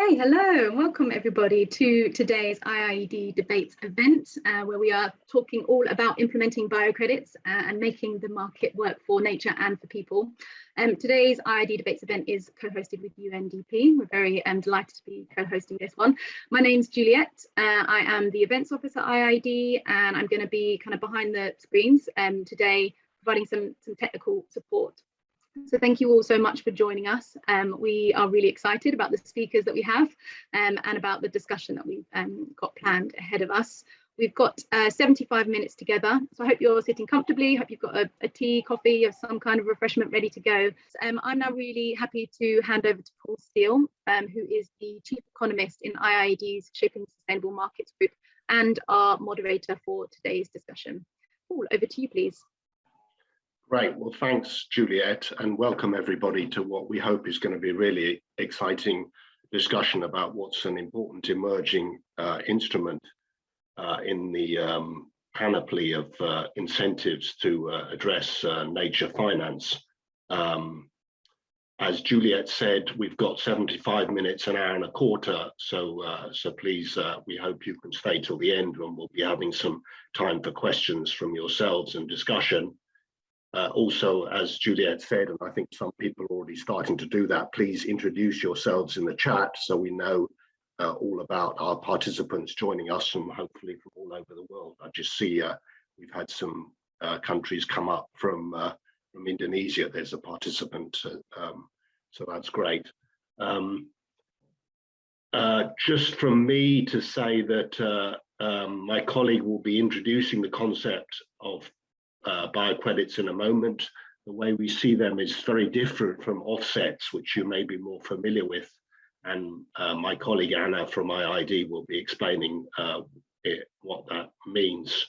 Okay, hello and welcome everybody to today's IIED debates event uh, where we are talking all about implementing biocredits uh, and making the market work for nature and for people. Um, today's IIED debates event is co-hosted with UNDP. We're very um, delighted to be co-hosting this one. My name's Juliet. Uh, I am the events officer at IIED and I'm going to be kind of behind the screens um, today providing some, some technical support so thank you all so much for joining us. Um, we are really excited about the speakers that we have um, and about the discussion that we've um, got planned ahead of us. We've got uh, 75 minutes together, so I hope you're sitting comfortably, hope you've got a, a tea, coffee, or some kind of refreshment ready to go. Um, I'm now really happy to hand over to Paul Steele, um, who is the Chief Economist in IIED's Shaping Sustainable Markets Group and our moderator for today's discussion. Paul, over to you, please. Great. Well, thanks, Juliet, and welcome everybody to what we hope is going to be really exciting discussion about what's an important emerging uh, instrument uh, in the um, panoply of uh, incentives to uh, address uh, nature finance. Um, as Juliet said, we've got 75 minutes, an hour and a quarter, so uh, so please, we hope you can stay till the end when we'll be having some time for questions from yourselves and discussion. Uh, also, as Juliet said, and I think some people are already starting to do that, please introduce yourselves in the chat so we know uh, all about our participants joining us from hopefully from all over the world. I just see uh, we've had some uh, countries come up from uh, from Indonesia. There's a participant, uh, um, so that's great. Um, just from me to say that um, my colleague will be introducing the concept of uh, biocredits in a moment. The way we see them is very different from offsets, which you may be more familiar with. And uh, my colleague Anna from IIED will be explaining uh, it, what that means.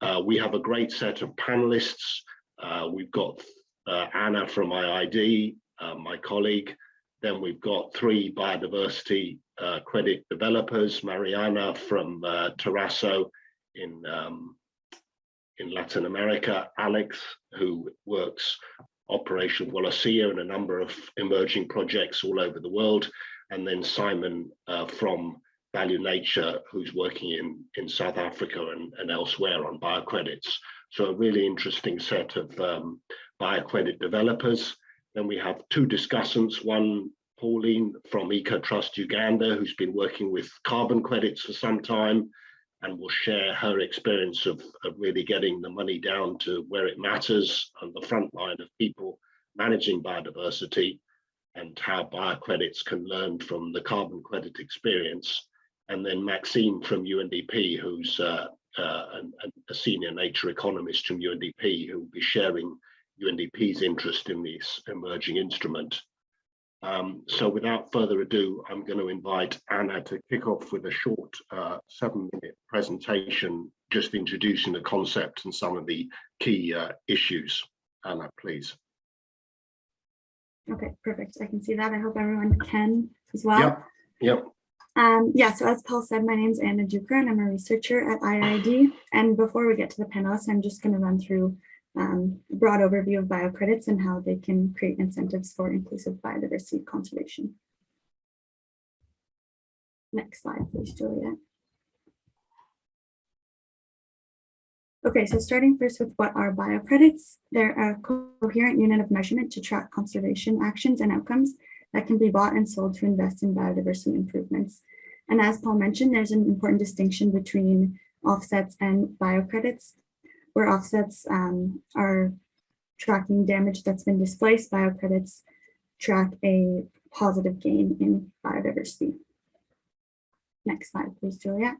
Uh, we have a great set of panelists. Uh, we've got uh, Anna from IIED, my colleague. Then we've got three biodiversity credit developers, Mariana from Terrasos in um, in Latin America, Alex, who works Operation Wallacea and a number of emerging projects all over the world, and then Simon uh, from Value Nature, who's working in, in South Africa and, and elsewhere on biocredits. So a really interesting set of um, biocredit developers. Then we have two discussants, one Pauline from EcoTrust Uganda, who's been working with carbon credits for some time, and will share her experience of, of really getting the money down to where it matters on the front line of people managing biodiversity and how biocredits can learn from the carbon credit experience. And then Maxime from UNDP, who's uh, uh, an, a senior nature economist from UNDP, who will be sharing UNDP's interest in this emerging instrument. Um, so without further ado, I'm going to invite Anna to kick off with a short uh, seven minute presentation, just introducing the concept and some of the key uh, issues. Anna, please. Okay, perfect. I can see that. I hope everyone can as well. Yep, yep. Um, yeah, so as Paul said, my name is Anna Duker and I'm a researcher at IIED. And before we get to the panelists, I'm just going to run through um, broad overview of biocredits and how they can create incentives for inclusive biodiversity conservation. Next slide, please, Juliet. Okay, so starting first with what are biocredits? They're a coherent unit of measurement to track conservation actions and outcomes that can be bought and sold to invest in biodiversity improvements. And as Paul mentioned, there's an important distinction between offsets and biocredits where offsets um, are tracking damage that's been displaced, biocredits track a positive gain in biodiversity. Next slide, please, Juliet.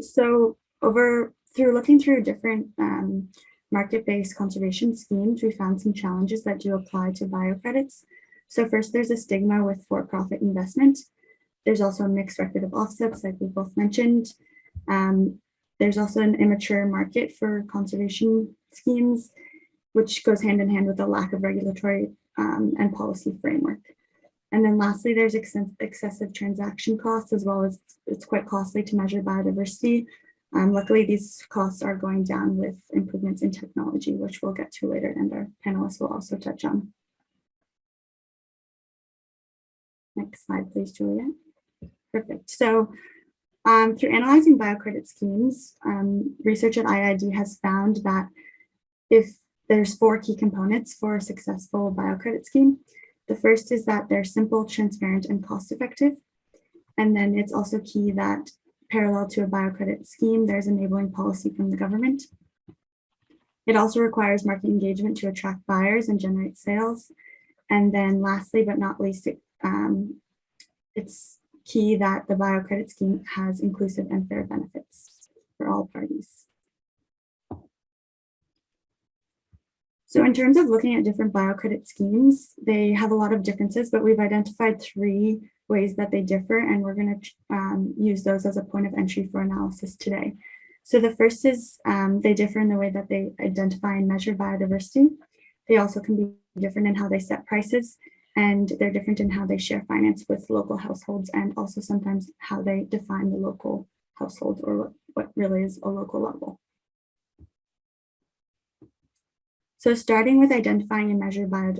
So over through looking through different um, market-based conservation schemes, we found some challenges that do apply to biocredits. So first, there's a stigma with for-profit investment. There's also a mixed record of offsets, like we both mentioned. Um, there's also an immature market for conservation schemes, which goes hand in hand with a lack of regulatory um, and policy framework. And then lastly, there's ex excessive transaction costs as well as it's quite costly to measure biodiversity. Um, luckily, these costs are going down with improvements in technology, which we'll get to later and our panelists will also touch on. Next slide, please, Julia. Perfect. So um, through analyzing biocredit schemes, um, research at IIED has found that if there's four key components for a successful biocredit scheme, the first is that they're simple, transparent, and cost-effective. And then it's also key that parallel to a biocredit scheme, there's enabling policy from the government. It also requires market engagement to attract buyers and generate sales. And then lastly, but not least, it, um, it's key that the biocredit scheme has inclusive and fair benefits for all parties. So in terms of looking at different biocredit schemes, they have a lot of differences, but we've identified three ways that they differ, and we're going to um, use those as a point of entry for analysis today. So the first is um, they differ in the way that they identify and measure biodiversity. They also can be different in how they set prices, and they're different in how they share finance with local households, and also sometimes how they define the local household or what, really is a local level. So starting with identifying and measure bio,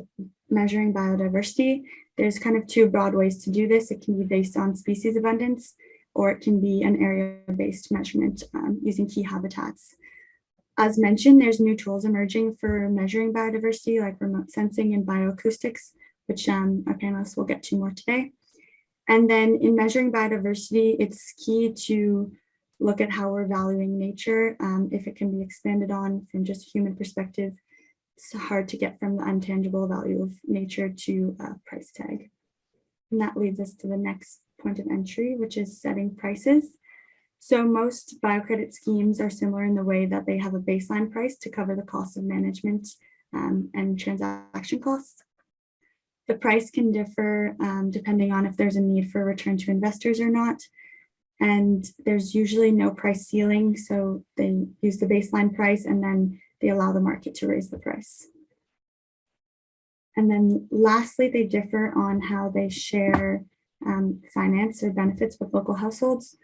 measuring biodiversity, there's kind of two broad ways to do this. It can be based on species abundance, or it can be an area-based measurement um, using key habitats. As mentioned, there's new tools emerging for measuring biodiversity like remote sensing and bioacoustics, which um, our panelists will get to more today. And then in measuring biodiversity, it's key to look at how we're valuing nature, um, if it can be expanded on from just human perspective, it's hard to get from the intangible value of nature to a price tag. And that leads us to the next point of entry, which is setting prices. So most biocredit schemes are similar in the way that they have a baseline price to cover the cost of management um, and transaction costs. The price can differ um, depending on if there's a need for return to investors or not. And there's usually no price ceiling. So they use the baseline price and then they allow the market to raise the price. And then lastly, they differ on how they share um, finance or benefits with local households.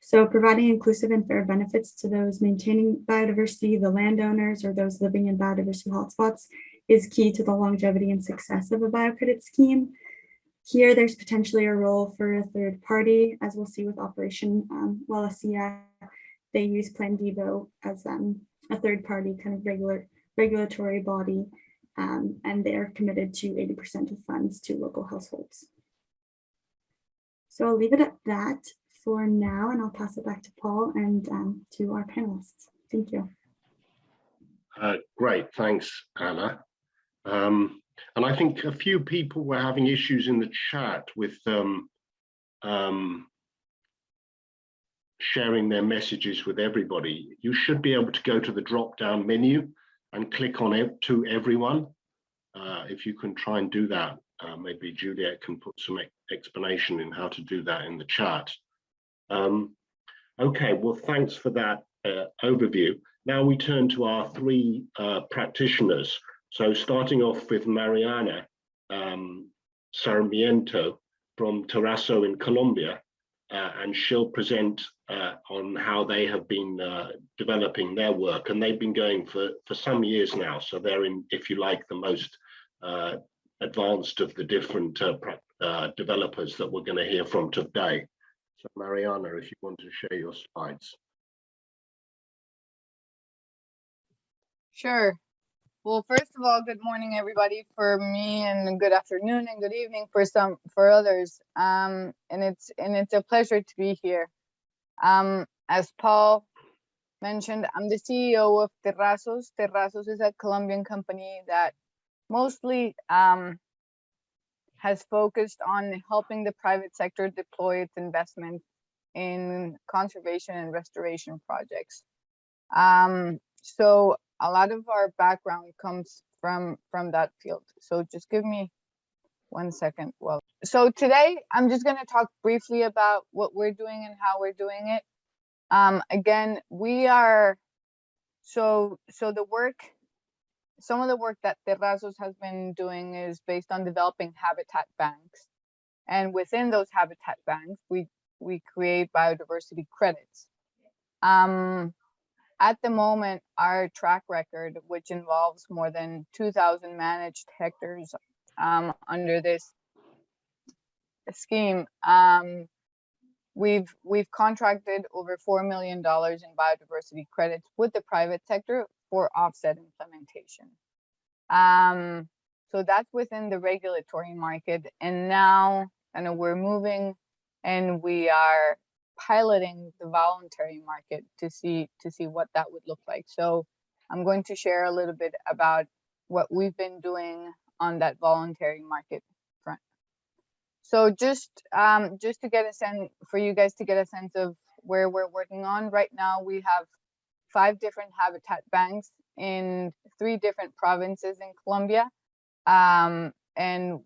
So providing inclusive and fair benefits to those maintaining biodiversity, the landowners, or those living in biodiversity hotspots is key to the longevity and success of a biocredit scheme. Here, there's potentially a role for a third party, as we'll see with Operation um, Wallacea. They use Plan Vivo as um, a third party kind of regular regulatory body, um, and they're committed to 80% of funds to local households. So I'll leave it at that for now, and I'll pass it back to Paul and um, to our panelists. Thank you. Uh, great, thanks, Anna. Um, and I think a few people were having issues in the chat with um, um, sharing their messages with everybody. You should be able to go to the drop down menu and click on it to everyone. Uh, if you can try and do that, uh, maybe Juliet can put some explanation in how to do that in the chat. Um, okay, well, thanks for that uh, overview. Now we turn to our three uh, practitioners. So starting off with Mariana um, Sarmiento from Terrazo in Colombia, uh, and she'll present uh, on how they have been uh, developing their work. And they've been going for, for some years now. So they're in, if you like, the most uh, advanced of the different uh, uh, developers that we're going to hear from today. So Mariana, if you want to share your slides. Sure. Well, first of all, good morning, everybody, for me, and good afternoon and good evening for some for others. Um, and it's and it's a pleasure to be here. Um, as Paul mentioned, I'm the CEO of Terrasos. Terrasos is a Colombian company that mostly um, has focused on helping the private sector deploy its investment in conservation and restoration projects. Um, so a lot of our background comes from from that field. So just give me one second. Well, so today I'm just going to talk briefly about what we're doing and how we're doing it. Um, again, we are so so the work some of the work that Terrasos has been doing is based on developing habitat banks. And within those habitat banks, we, we create biodiversity credits. Um, at the moment, our track record, which involves more than 2,000 managed hectares um, under this scheme, um, we've we've contracted over four million dollars in biodiversity credits with the private sector for offset implementation. Um, so that's within the regulatory market, and now, I know we're moving, and we are piloting the voluntary market to see to see what that would look like. So I'm going to share a little bit about what we've been doing on that voluntary market front. So just um, just to get a sense for you guys to get a sense of where we're working on right now, we have five different habitat banks in three different provinces in Colombia. Um, and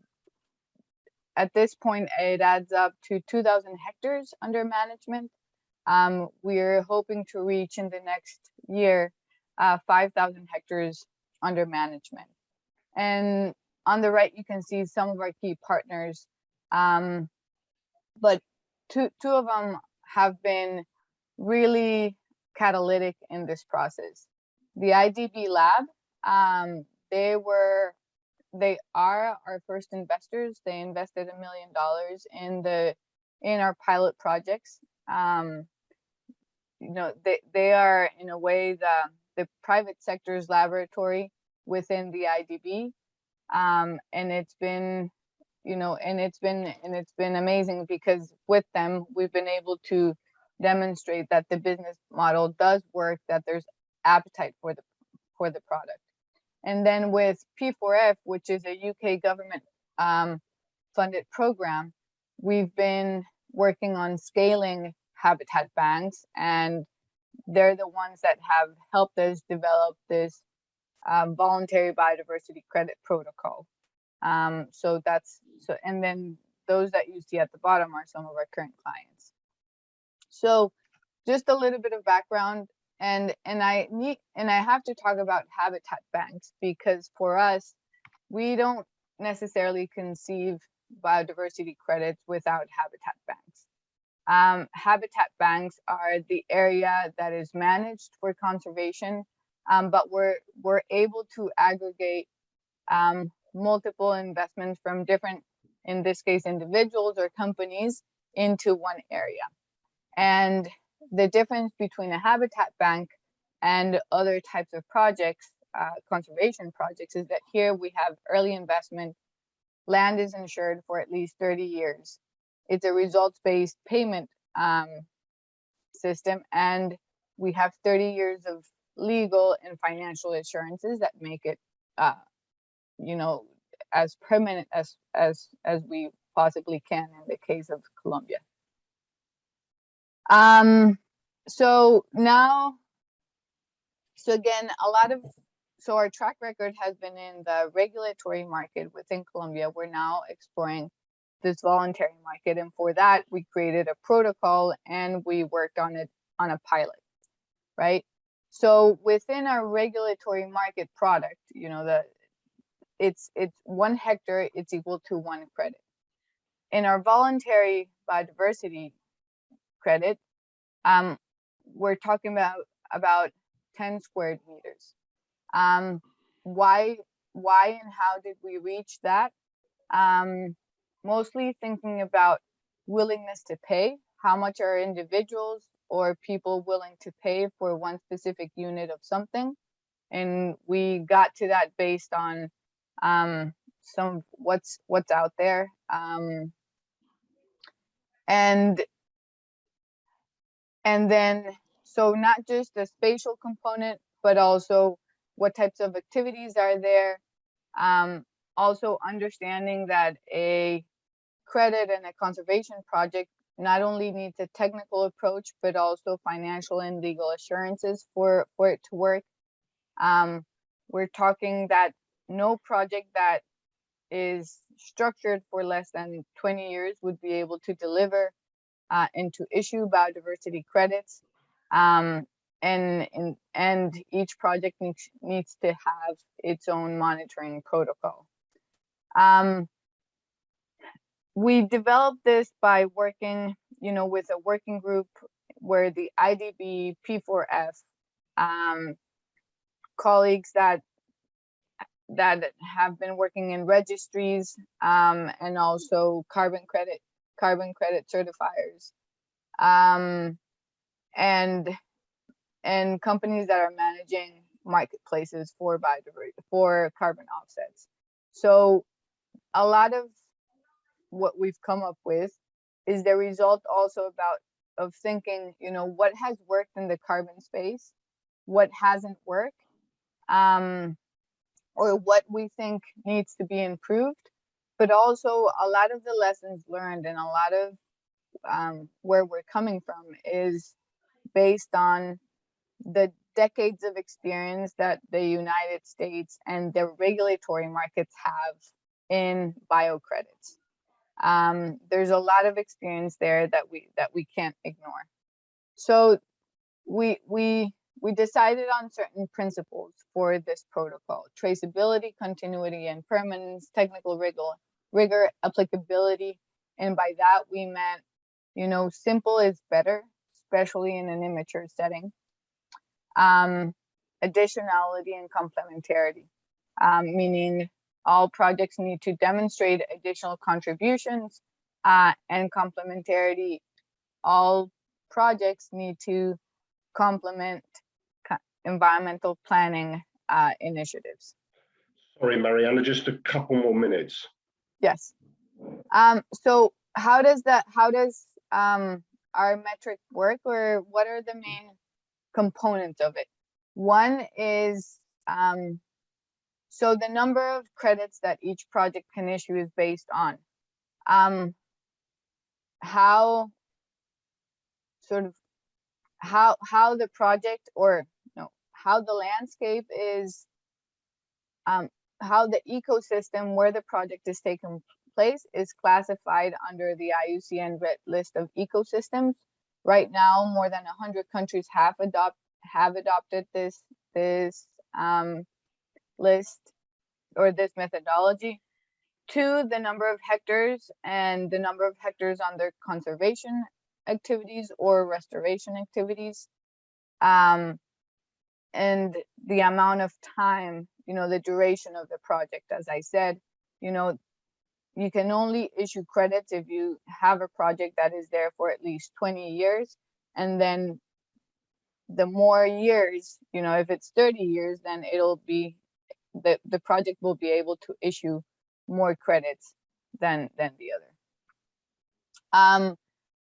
at this point, it adds up to 2,000 hectares under management. Um, we're hoping to reach in the next year uh, 5,000 hectares under management. And on the right, you can see some of our key partners, um, but two, two of them have been really catalytic in this process. The IDB lab, um, they were, they are our first investors. They invested a million dollars in the, in our pilot projects. Um, you know, they, they are in a way the, the private sector's laboratory within the IDB. Um, and it's been, you know, and it's been, and it's been amazing because with them, we've been able to demonstrate that the business model does work, that there's appetite for the, for the product. And then with P4F, which is a UK government um, funded program, we've been working on scaling habitat banks and they're the ones that have helped us develop this um, voluntary biodiversity credit protocol. Um, so that's so, and then those that you see at the bottom are some of our current clients. So just a little bit of background and and I need and I have to talk about habitat banks because for us, we don't necessarily conceive biodiversity credits without habitat banks. Um, habitat banks are the area that is managed for conservation, um, but we're we're able to aggregate um, multiple investments from different, in this case, individuals or companies into one area. And the difference between a habitat bank and other types of projects, uh, conservation projects, is that here we have early investment, land is insured for at least 30 years. It's a results-based payment um, system, and we have 30 years of legal and financial assurances that make it, uh, you know, as permanent as as as we possibly can in the case of Colombia. Um, so now, so again, a lot of, so our track record has been in the regulatory market within Colombia. We're now exploring this voluntary market. And for that, we created a protocol and we worked on it on a pilot, right? So within our regulatory market product, you know, the it's it's one hectare, it's equal to one credit. In our voluntary biodiversity credit, um, we're talking about about 10 square meters. Um, why, why and how did we reach that? Um, mostly thinking about willingness to pay, how much are individuals or people willing to pay for one specific unit of something. And we got to that based on um, some what's what's out there. Um, and and then, so not just the spatial component, but also what types of activities are there. Um, also understanding that a credit and a conservation project not only needs a technical approach, but also financial and legal assurances for, for it to work. Um, we're talking that no project that is structured for less than 20 years would be able to deliver uh, and to issue biodiversity credits. Um, and, and, and each project needs, needs to have its own monitoring protocol. Um, we developed this by working, you know, with a working group where the IDB P4F um, colleagues that that have been working in registries um, and also carbon credit carbon credit certifiers, um, and and companies that are managing marketplaces for biodiversity for carbon offsets. So a lot of what we've come up with is the result also about of thinking, you know, what has worked in the carbon space, what hasn't worked, um, or what we think needs to be improved, but also a lot of the lessons learned and a lot of um, where we're coming from is based on the decades of experience that the United States and the regulatory markets have in biocredits. Um, there's a lot of experience there that we that we can't ignore. So we we we decided on certain principles for this protocol: traceability, continuity, and permanence, technical rigor, rigor, applicability, and by that we meant, you know, simple is better, especially in an immature setting. Um, additionality and complementarity, um, meaning all projects need to demonstrate additional contributions uh, and complementarity. All projects need to complement environmental planning uh, initiatives. Sorry, Mariana, just a couple more minutes. Yes. Um, so how does that, how does um, our metric work or what are the main components of it? One is, um, so the number of credits that each project can issue is based on um, how sort of how how the project or no how the landscape is um, how the ecosystem where the project is taking place is classified under the IUCN red list of ecosystems. Right now, more than 100 countries have adopt have adopted this this um, list or this methodology. Two, the number of hectares and the number of hectares under conservation activities or restoration activities. Um, and the amount of time, you know, the duration of the project, as I said, you know, you can only issue credits if you have a project that is there for at least 20 years. And then the more years, you know, if it's 30 years, then it'll be, the, the project will be able to issue more credits than, than the other. Um,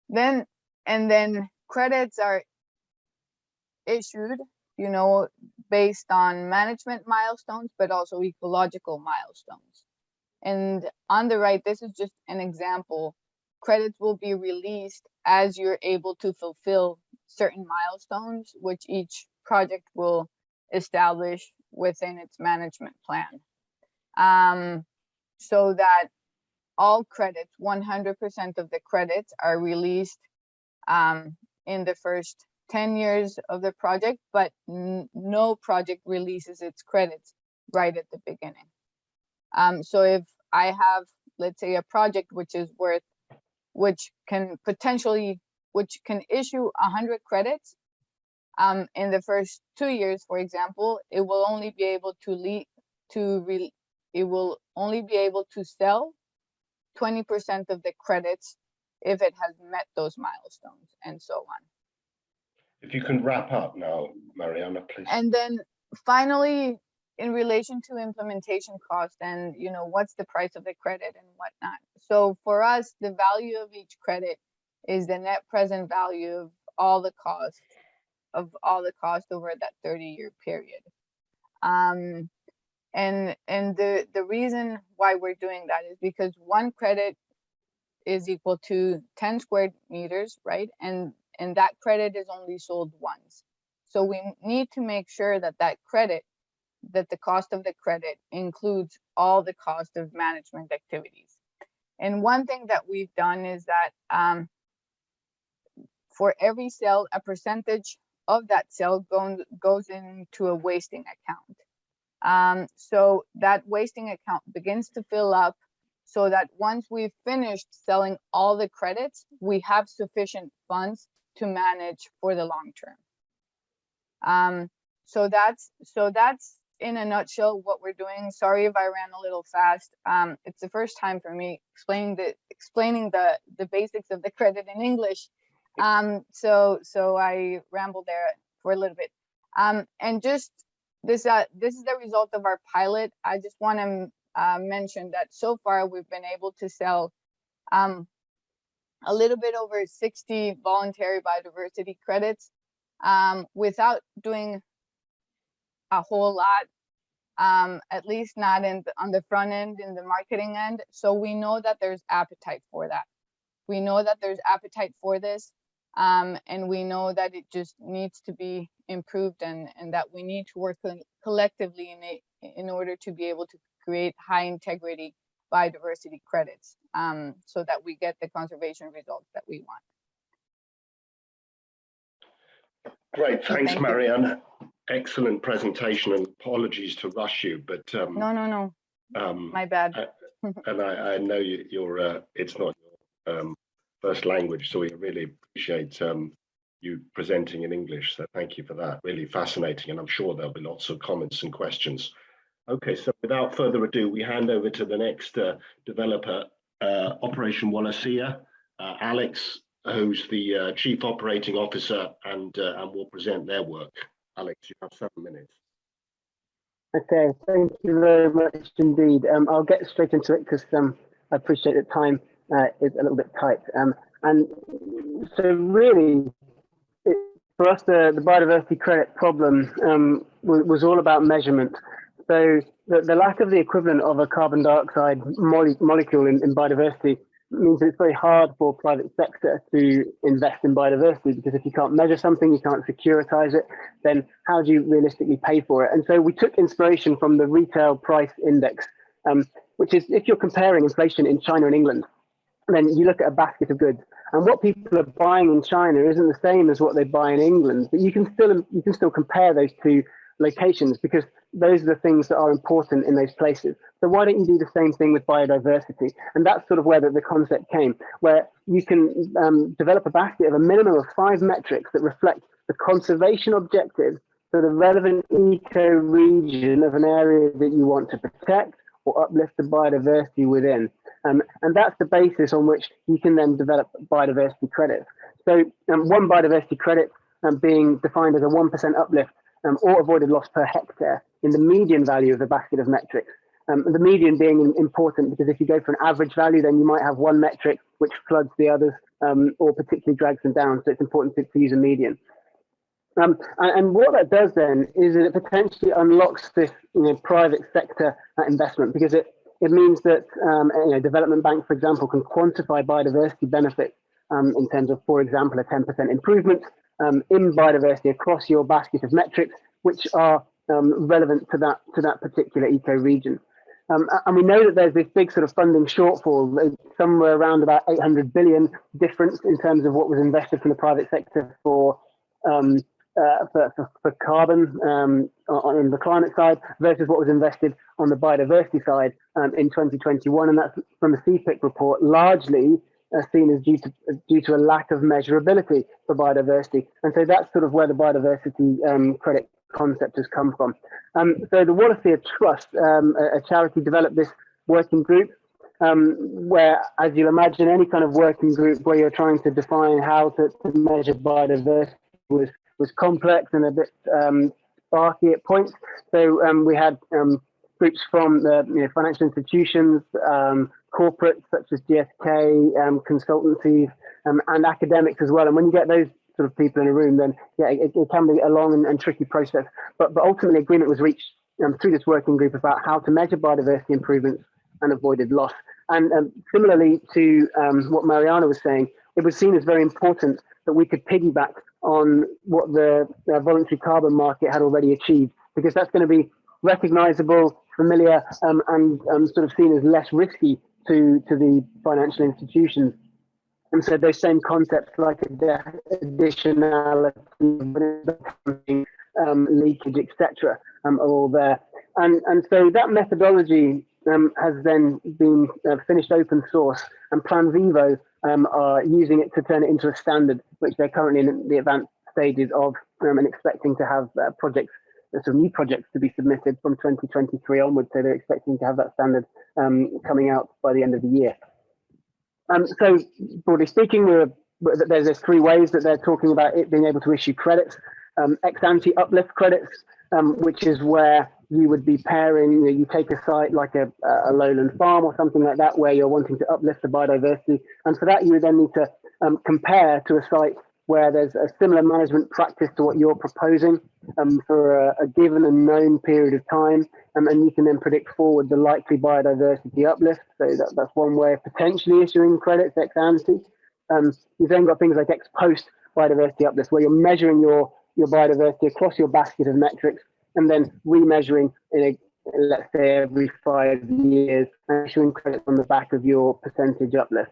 then, and then credits are issued, you know, based on management milestones, but also ecological milestones. And on the right, this is just an example. Credits will be released as you're able to fulfill certain milestones, which each project will establish within its management plan. Um, so that all credits, 100% of the credits are released um, in the first 10 years of the project, but no project releases its credits right at the beginning. Um, so if I have, let's say, a project which is worth, which can potentially, which can issue 100 credits um, in the first two years, for example, it will only be able to lead to re, it will only be able to sell 20% of the credits if it has met those milestones and so on. If you can wrap up now, Mariana, please. And then finally, in relation to implementation cost and, you know, what's the price of the credit and whatnot. So for us, the value of each credit is the net present value of all the costs of all the cost over that 30 year period. Um, and and the the reason why we're doing that is because one credit is equal to 10 square meters, right? And and that credit is only sold once. So we need to make sure that that credit, that the cost of the credit includes all the cost of management activities. And one thing that we've done is that um, for every sale, a percentage of that sale goes, goes into a wasting account. Um, so that wasting account begins to fill up so that once we've finished selling all the credits, we have sufficient funds to manage for the long term. Um, so that's so that's in a nutshell what we're doing. Sorry if I ran a little fast. Um, it's the first time for me explaining the explaining the the basics of the credit in English. Um, so so I rambled there for a little bit. Um, and just this uh, this is the result of our pilot. I just want to uh, mention that so far we've been able to sell um, a little bit over 60 voluntary biodiversity credits um, without doing a whole lot, um, at least not in the, on the front end, in the marketing end. So we know that there's appetite for that. We know that there's appetite for this, um, and we know that it just needs to be improved and, and that we need to work collectively in it in order to be able to create high integrity biodiversity credits um, so that we get the conservation results that we want. Great, thanks, thank you. Marianne. Excellent presentation and apologies to rush you, but um, No, no, no, um, my bad. and I, I know you, you're, uh, it's not your um, first language, so we really appreciate um, you presenting in English. So thank you for that. Really fascinating, and I'm sure there'll be lots of comments and questions. Okay, so without further ado, we hand over to the next uh, developer, uh, Operation Wallacea, uh, Alex, who's the uh, Chief Operating Officer, and uh, and will present their work. Alex, you have seven minutes. Okay, thank you very much indeed. Um, I'll get straight into it because um, I appreciate that time uh, is a little bit tight. Um, and so really, it, for us, the, the biodiversity credit problem um, was, was all about measurement. So the, the lack of the equivalent of a carbon dioxide mole molecule in, in biodiversity means that it's very hard for private sector to invest in biodiversity because if you can't measure something, you can't securitize it, then how do you realistically pay for it? And so we took inspiration from the retail price index, um, which is if you're comparing inflation in China and England, then you look at a basket of goods and what people are buying in China isn't the same as what they buy in England, but you can still you can still compare those two locations because those are the things that are important in those places. So why don't you do the same thing with biodiversity? And that's sort of where the, the concept came, where you can um, develop a basket of a minimum of five metrics that reflect the conservation objectives for the relevant eco-region of an area that you want to protect or uplift the biodiversity within. Um, and that's the basis on which you can then develop biodiversity credits. So um, one biodiversity credit um, being defined as a 1% uplift um, or avoided loss per hectare in the median value of the basket of metrics. Um, the median being important because if you go for an average value, then you might have one metric which floods the others um, or particularly drags them down. So it's important to, to use a median. Um, and, and, what that does then is that it potentially unlocks this you know, private sector uh, investment because it, it means that um, you know, development banks, for example, can quantify biodiversity benefits um, in terms of, for example, a 10% improvement um, in biodiversity across your basket of metrics, which are um, relevant to that to that particular eco region. Um, and we know that there's this big sort of funding shortfall, somewhere around about 800 billion difference in terms of what was invested from the private sector for um, uh, for, for, for, carbon um, on the climate side versus what was invested on the biodiversity side um, in 2021. And that's from the CPIC report, largely seen as due to, due to a lack of measurability for biodiversity. And so that's sort of where the biodiversity um, credit concept has come from. Um, so the Wallacea Trust, um, a, a, charity, developed this working group um, where, as you'll imagine, any kind of working group where you're trying to define how to, to measure biodiversity was, was complex and a bit um, sparky at points. So um, we had um, groups from the you know, financial institutions, um, corporates such as GSK, um, consultancies, um, and academics as well. And when you get those sort of people in a room, then yeah, it, it can be a long and, and, tricky process. But, but ultimately, agreement was reached um, through this working group about how to measure biodiversity improvements and avoided loss. And um, similarly to um, what Mariana was saying, it was seen as very important that we could piggyback on what the uh, voluntary carbon market had already achieved, because that's going to be recognizable, familiar, um, and um, sort of seen as less risky to, to the financial institutions. And so those same concepts like additionality, um, leakage, etc., um, are all there. And, and so that methodology um, has then been uh, finished open source, and Plan Vivo um, are using it to turn it into a standard, which they're currently in the advanced stages of um, and expecting to have uh, projects there's some new projects to be submitted from 2023 onwards. So they're expecting to have that standard um, coming out by the end of the year. Um, so broadly speaking, there's, there's three ways that they're talking about it being able to issue credits. Um, ex ante uplift credits, um, which is where you would be pairing, you, know, you take a site like a, a, lowland farm or something like that, where you're wanting to uplift the biodiversity. And for that, you would then need to um, compare to a site where there's a similar management practice to what you're proposing um, for a, a, given and known period of time. Um, and you can then predict forward the likely biodiversity uplift. So that, that's one way of potentially issuing credits ex ante. Um, you've then got things like ex post biodiversity uplift, where you're measuring your, your biodiversity across your basket of metrics and then remeasuring in a let's say every five years and issuing credits on the back of your percentage uplift.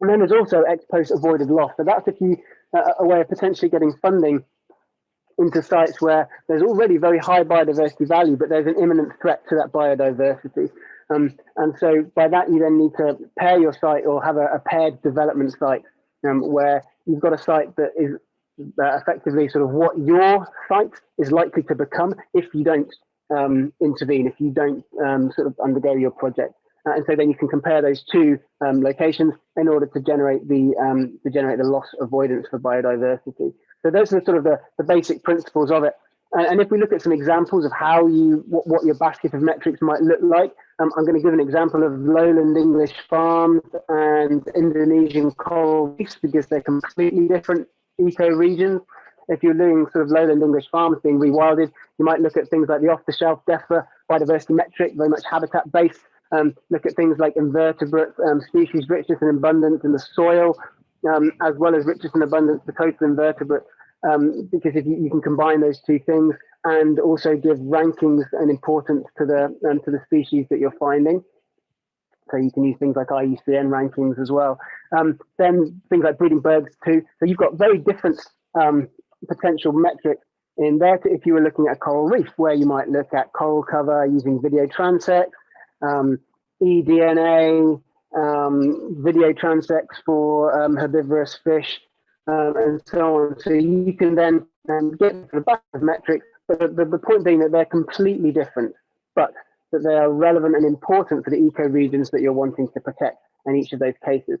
And then there's also ex post avoided loss. So that's if you uh, a way of potentially getting funding into sites where there's already very high biodiversity value, but there's an imminent threat to that biodiversity. Um, and so by that, you then need to pair your site or have a, a paired development site um, where you've got a site that is uh, effectively sort of what your site is likely to become if you don't um, intervene, if you don't um, sort of undergo your project. Uh, and so then you can compare those two um, locations in order to generate the um, to generate the loss avoidance for biodiversity. So those are sort of the, the basic principles of it. And, and if we look at some examples of how you what, what your basket of metrics might look like, um, I'm going to give an example of lowland English farms and Indonesian coral reefs because they're completely different eco-regions. If you're doing sort of lowland English farms being rewilded, you might look at things like the off-the-shelf DEFRA biodiversity metric, very much habitat-based, um, look at things like invertebrate um, species richness and abundance in the soil, um, as well as richness and abundance for total invertebrate, um, because if you, you, can combine those two things and also give rankings and importance to the um, to the species that you're finding. So you can use things like IUCN rankings as well. Um, then things like breeding birds too. So you've got very different potential metrics in there if you were looking at a coral reef, where you might look at coral cover using video transects, um, eDNA, um, video transects for um, herbivorous fish, um, and so on. So you can then um, get the back of metrics, but the, the, point being that they're completely different, but that they are relevant and important for the eco-regions that you're wanting to protect in each of those cases.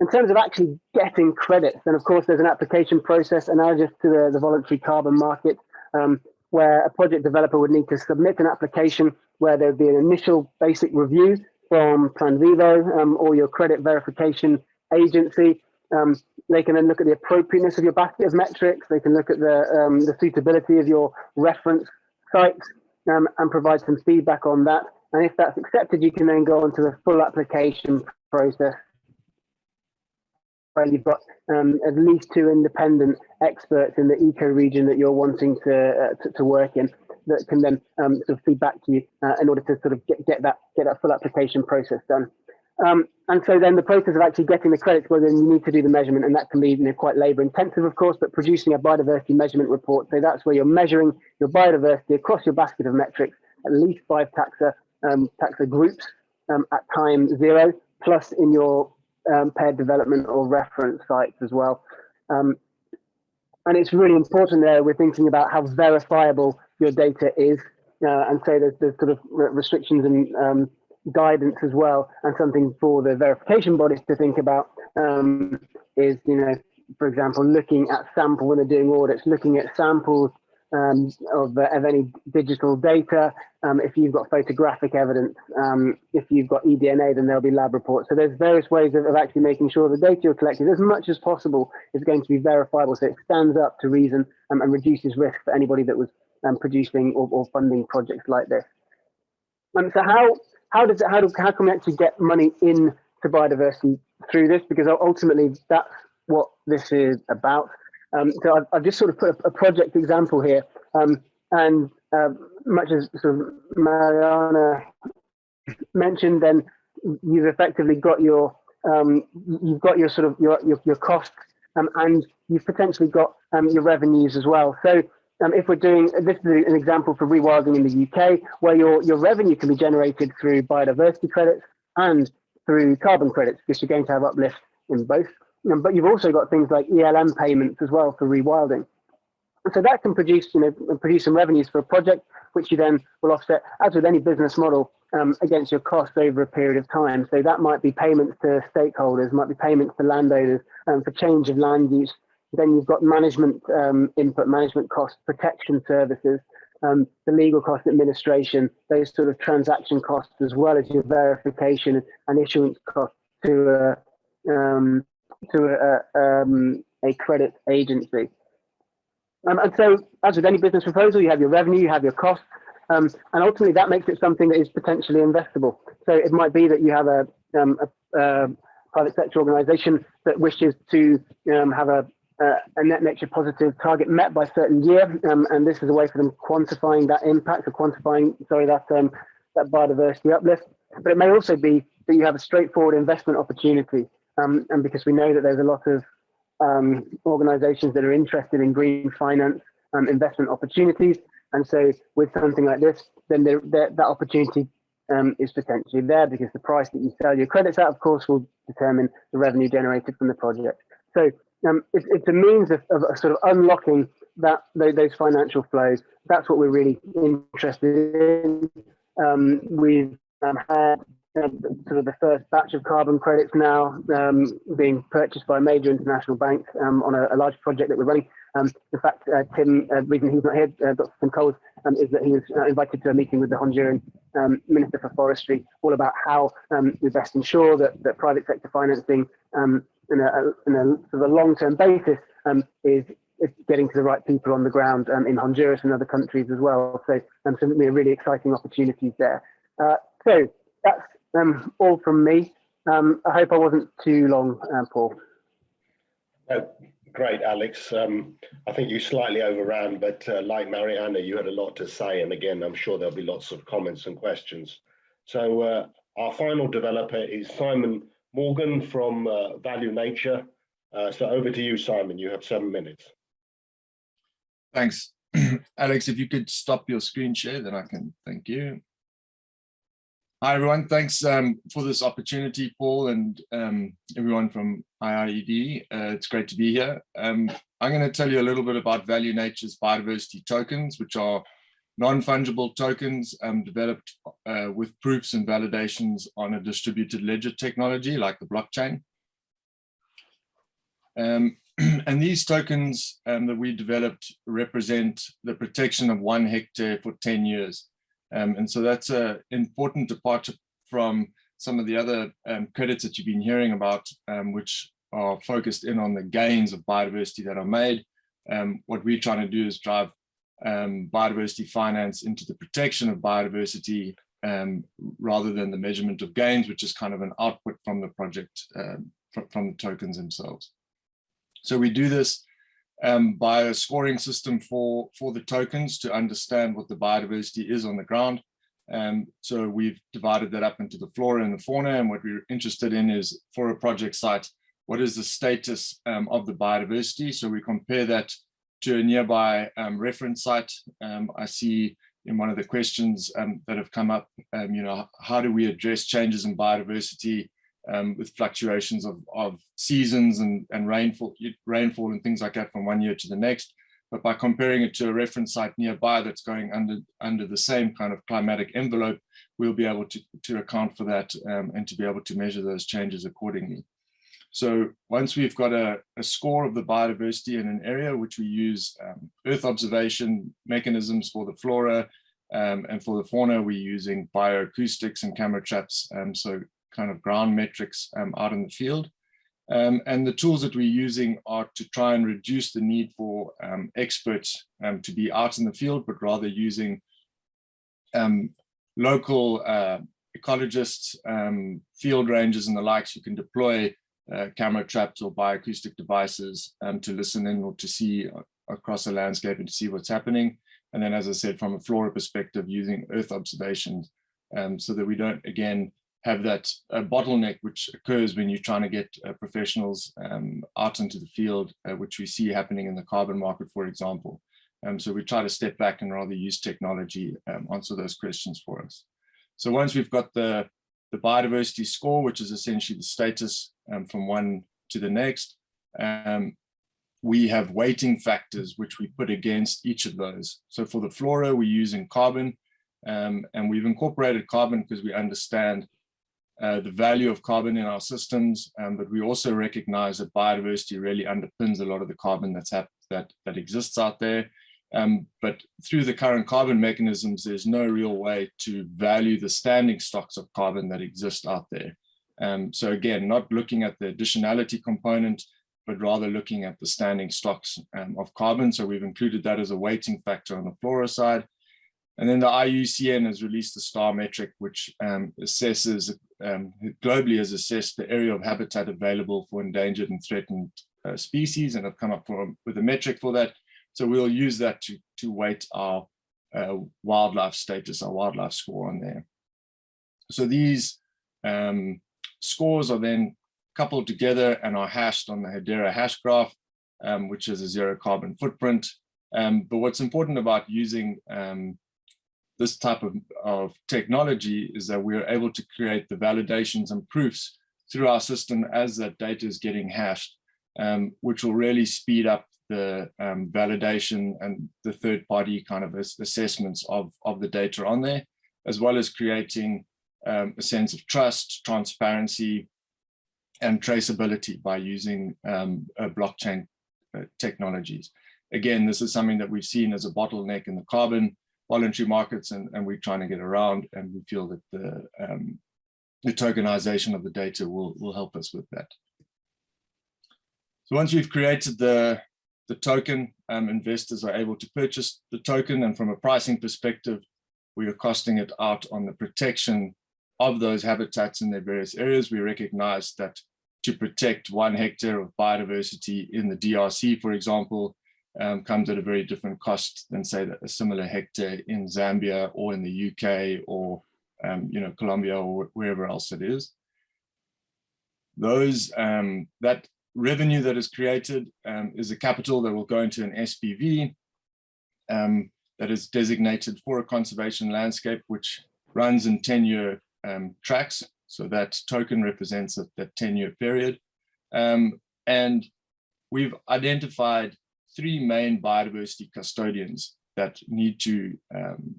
In terms of actually getting credits, then of course there's an application process analogous to the, the voluntary carbon market, um, where a project developer would need to submit an application where there'd be an initial basic review from Plan Vivo um, or your credit verification agency. Um, they can then look at the appropriateness of your basket of metrics. They can look at the, um, the suitability of your reference sites um, and provide some feedback on that. And if that's accepted, you can then go on to the full application process where you've got um, at least two independent experts in the eco region that you're wanting to, uh, to, to, work in that can then um, sort of feed back to you uh, in order to sort of get, get that get that full application process done. Um, and so then the process of actually getting the credits, well, then you need to do the measurement, and that can be you know, quite labor intensive, of course, but producing a biodiversity measurement report. So that's where you're measuring your biodiversity across your basket of metrics, at least five taxa, um, taxa groups um, at time zero, plus in your um, paired development or reference sites as well. Um, and it's really important there, we're thinking about how verifiable your data is. Uh, and so there's, there's sort of restrictions and um, guidance as well. And something for the verification bodies to think about um, is, you know, for example, looking at sample when they're doing audits, looking at samples um, of, uh, of any digital data. Um, if you've got photographic evidence, um, if you've got eDNA, then there'll be lab reports. So there's various ways of, of, actually making sure the data you're collecting, as much as possible, is going to be verifiable. So it stands up to reason um, and reduces risk for anybody that was um, producing or, or, funding projects like this. Um, so how how does it, how do how can we actually get money in to biodiversity through this? Because ultimately that's what this is about. Um, so I've, I've, just sort of put a, a project example here, um, and uh, much as sort of Mariana mentioned, then you've effectively got your um, you've got your sort of your your, your costs, um, and you've potentially got um, your revenues as well. So um, if we're doing this is an example for rewilding in the UK, where your your revenue can be generated through biodiversity credits and through carbon credits, because you're going to have uplift in both. But you've also got things like ELM payments as well for rewilding. so that can produce, you know, produce some revenues for a project, which you then will offset, as with any business model, um, against your costs over a period of time. So that might be payments to stakeholders, might be payments to landowners um, for change of land use. Then you've got management um, input, management costs, protection services, um, the legal cost administration, those sort of transaction costs, as well as your verification and issuance costs to a, um, to a, um, a credit agency. Um, and so, as with any business proposal, you have your revenue, you have your costs, um, and ultimately that makes it something that is potentially investable. So it might be that you have a, um, a, a private sector organisation that wishes to um, have a, a, net nature positive target met by a certain year, um, and this is a way for them quantifying that impact or quantifying, sorry, that that biodiversity uplift. But it may also be that you have a straightforward investment opportunity, um, and because we know that there's a lot of um, organizations that are interested in green finance um, investment opportunities. And so with something like this, then there, there, that opportunity um, is potentially there because the price that you sell your credits at, of course, will determine the revenue generated from the project. So um, it's, it's a means of, of sort of unlocking that those financial flows. That's what we're really interested in. Um, we've um, had um, sort of the first batch of carbon credits now um, being purchased by a major international bank um, on a, a, large project that we're running. Um, in fact, uh, Tim, uh, the reason he's not here, uh, Dr. Tim Coles, um, is that he was uh, invited to a meeting with the Honduran um, Minister for Forestry, all about how we best ensure that, that private sector financing in a, in a sort of long-term basis is getting to the right people on the ground um, in Honduras and other countries as well. So, um, some really exciting opportunities there. Uh, so that's um, all from me. Um, I hope I wasn't too long, uh, Paul. Oh, great, Alex. Um, I think you slightly overran, but uh, like Mariana, you had a lot to say. And again, I'm sure there'll be lots of comments and questions. So uh, our final developer is Simon Morgan from uh, Value Nature. Uh, so over to you, Simon. You have seven minutes. Thanks. Alex, if you could stop your screen share, then I can thank you. Hi, everyone. Thanks um, for this opportunity, Paul, and um, everyone from IIED. Uh, it's great to be here. Um, I'm going to tell you a little bit about Value Nature's biodiversity tokens, which are non-fungible tokens um, developed uh, with proofs and validations on a distributed ledger technology like the blockchain. Um, and these tokens um, that we developed represent the protection of one hectare for 10 years. Um, and so that's an important departure from some of the other um, credits that you've been hearing about, um, which are focused in on the gains of biodiversity that are made. Um, what we're trying to do is drive um, biodiversity finance into the protection of biodiversity um, rather than the measurement of gains, which is kind of an output from the project, from, from the tokens themselves. So we do this um, by a scoring system for, for the tokens to understand what the biodiversity is on the ground. Um, so we've divided that up into the flora and the fauna. And what we're interested in is for a project site, what is the status um, of the biodiversity? So we compare that to a nearby um, reference site. Um, I see in one of the questions um, that have come up, um, you know, how do we address changes in biodiversity um, with fluctuations of, of seasons and, and rainfall, rainfall and things like that from one year to the next. But by comparing it to a reference site nearby that's going under, under the same kind of climatic envelope, we'll be able to, to account for that um, and to be able to measure those changes accordingly. So once we've got a, a, score of the biodiversity in an area, which we use um, Earth observation mechanisms for the flora, um, and for the fauna, we're using bioacoustics and camera traps. Um, so kind of ground metrics um, out in the field. Um, and the tools that we're using are to try and reduce the need for um, experts um, to be out in the field, but rather using um, local uh, ecologists, um, field rangers and the likes who can deploy uh, camera traps or bioacoustic devices to listen in or to see across the landscape and to see what's happening. And then, as I said, from a flora perspective, using earth observations so that we don't, again, have that uh, bottleneck which occurs when you're trying to get uh, professionals um, out into the field, uh, which we see happening in the carbon market, for example. Um, so we try to step back and rather use technology um, answer those questions for us. So once we've got the, the biodiversity score, which is essentially the status um, from one to the next, um, we have weighting factors which we put against each of those. So for the flora, we're using carbon, um, and we've incorporated carbon because we understand uh, the value of carbon in our systems, um, but we also recognize that biodiversity really underpins a lot of the carbon that's that that exists out there. Um, but through the current carbon mechanisms, there's no real way to value the standing stocks of carbon that exist out there. Um, so again, not looking at the additionality component, but rather looking at the standing stocks um, of carbon. So we've included that as a weighting factor on the flora side. And then the IUCN has released the STAR metric, which um, assesses, um, globally has assessed the area of habitat available for endangered and threatened uh, species and have come up for, with a metric for that. So we'll use that to, to weight our uh, wildlife status, our wildlife score on there. So these um, scores are then coupled together and are hashed on the Hedera hash graph, um, which is a zero carbon footprint. Um, but what's important about using um, this type of, of technology is that we're able to create the validations and proofs through our system as that data is getting hashed, um, which will really speed up the um, validation and the third party kind of assessments of, of the data on there, as well as creating um, a sense of trust, transparency, and traceability by using um, uh, blockchain uh, technologies. Again, this is something that we've seen as a bottleneck in the carbon voluntary markets, and, and we're trying to get around, and we feel that the, um, the tokenization of the data will, will help us with that. So once we've created the, the token, um, investors are able to purchase the token, and from a pricing perspective, we are costing it out on the protection of those habitats in their various areas. We recognize that to protect one hectare of biodiversity in the DRC, for example, um, comes at a very different cost than say a similar hectare in Zambia or in the UK or um, you know Colombia or wherever else it is. Those um, that revenue that is created um, is a capital that will go into an SPV um, that is designated for a conservation landscape, which runs in 10-year um, tracks. So that token represents that 10-year period. and we've identified three main biodiversity custodians that need to um,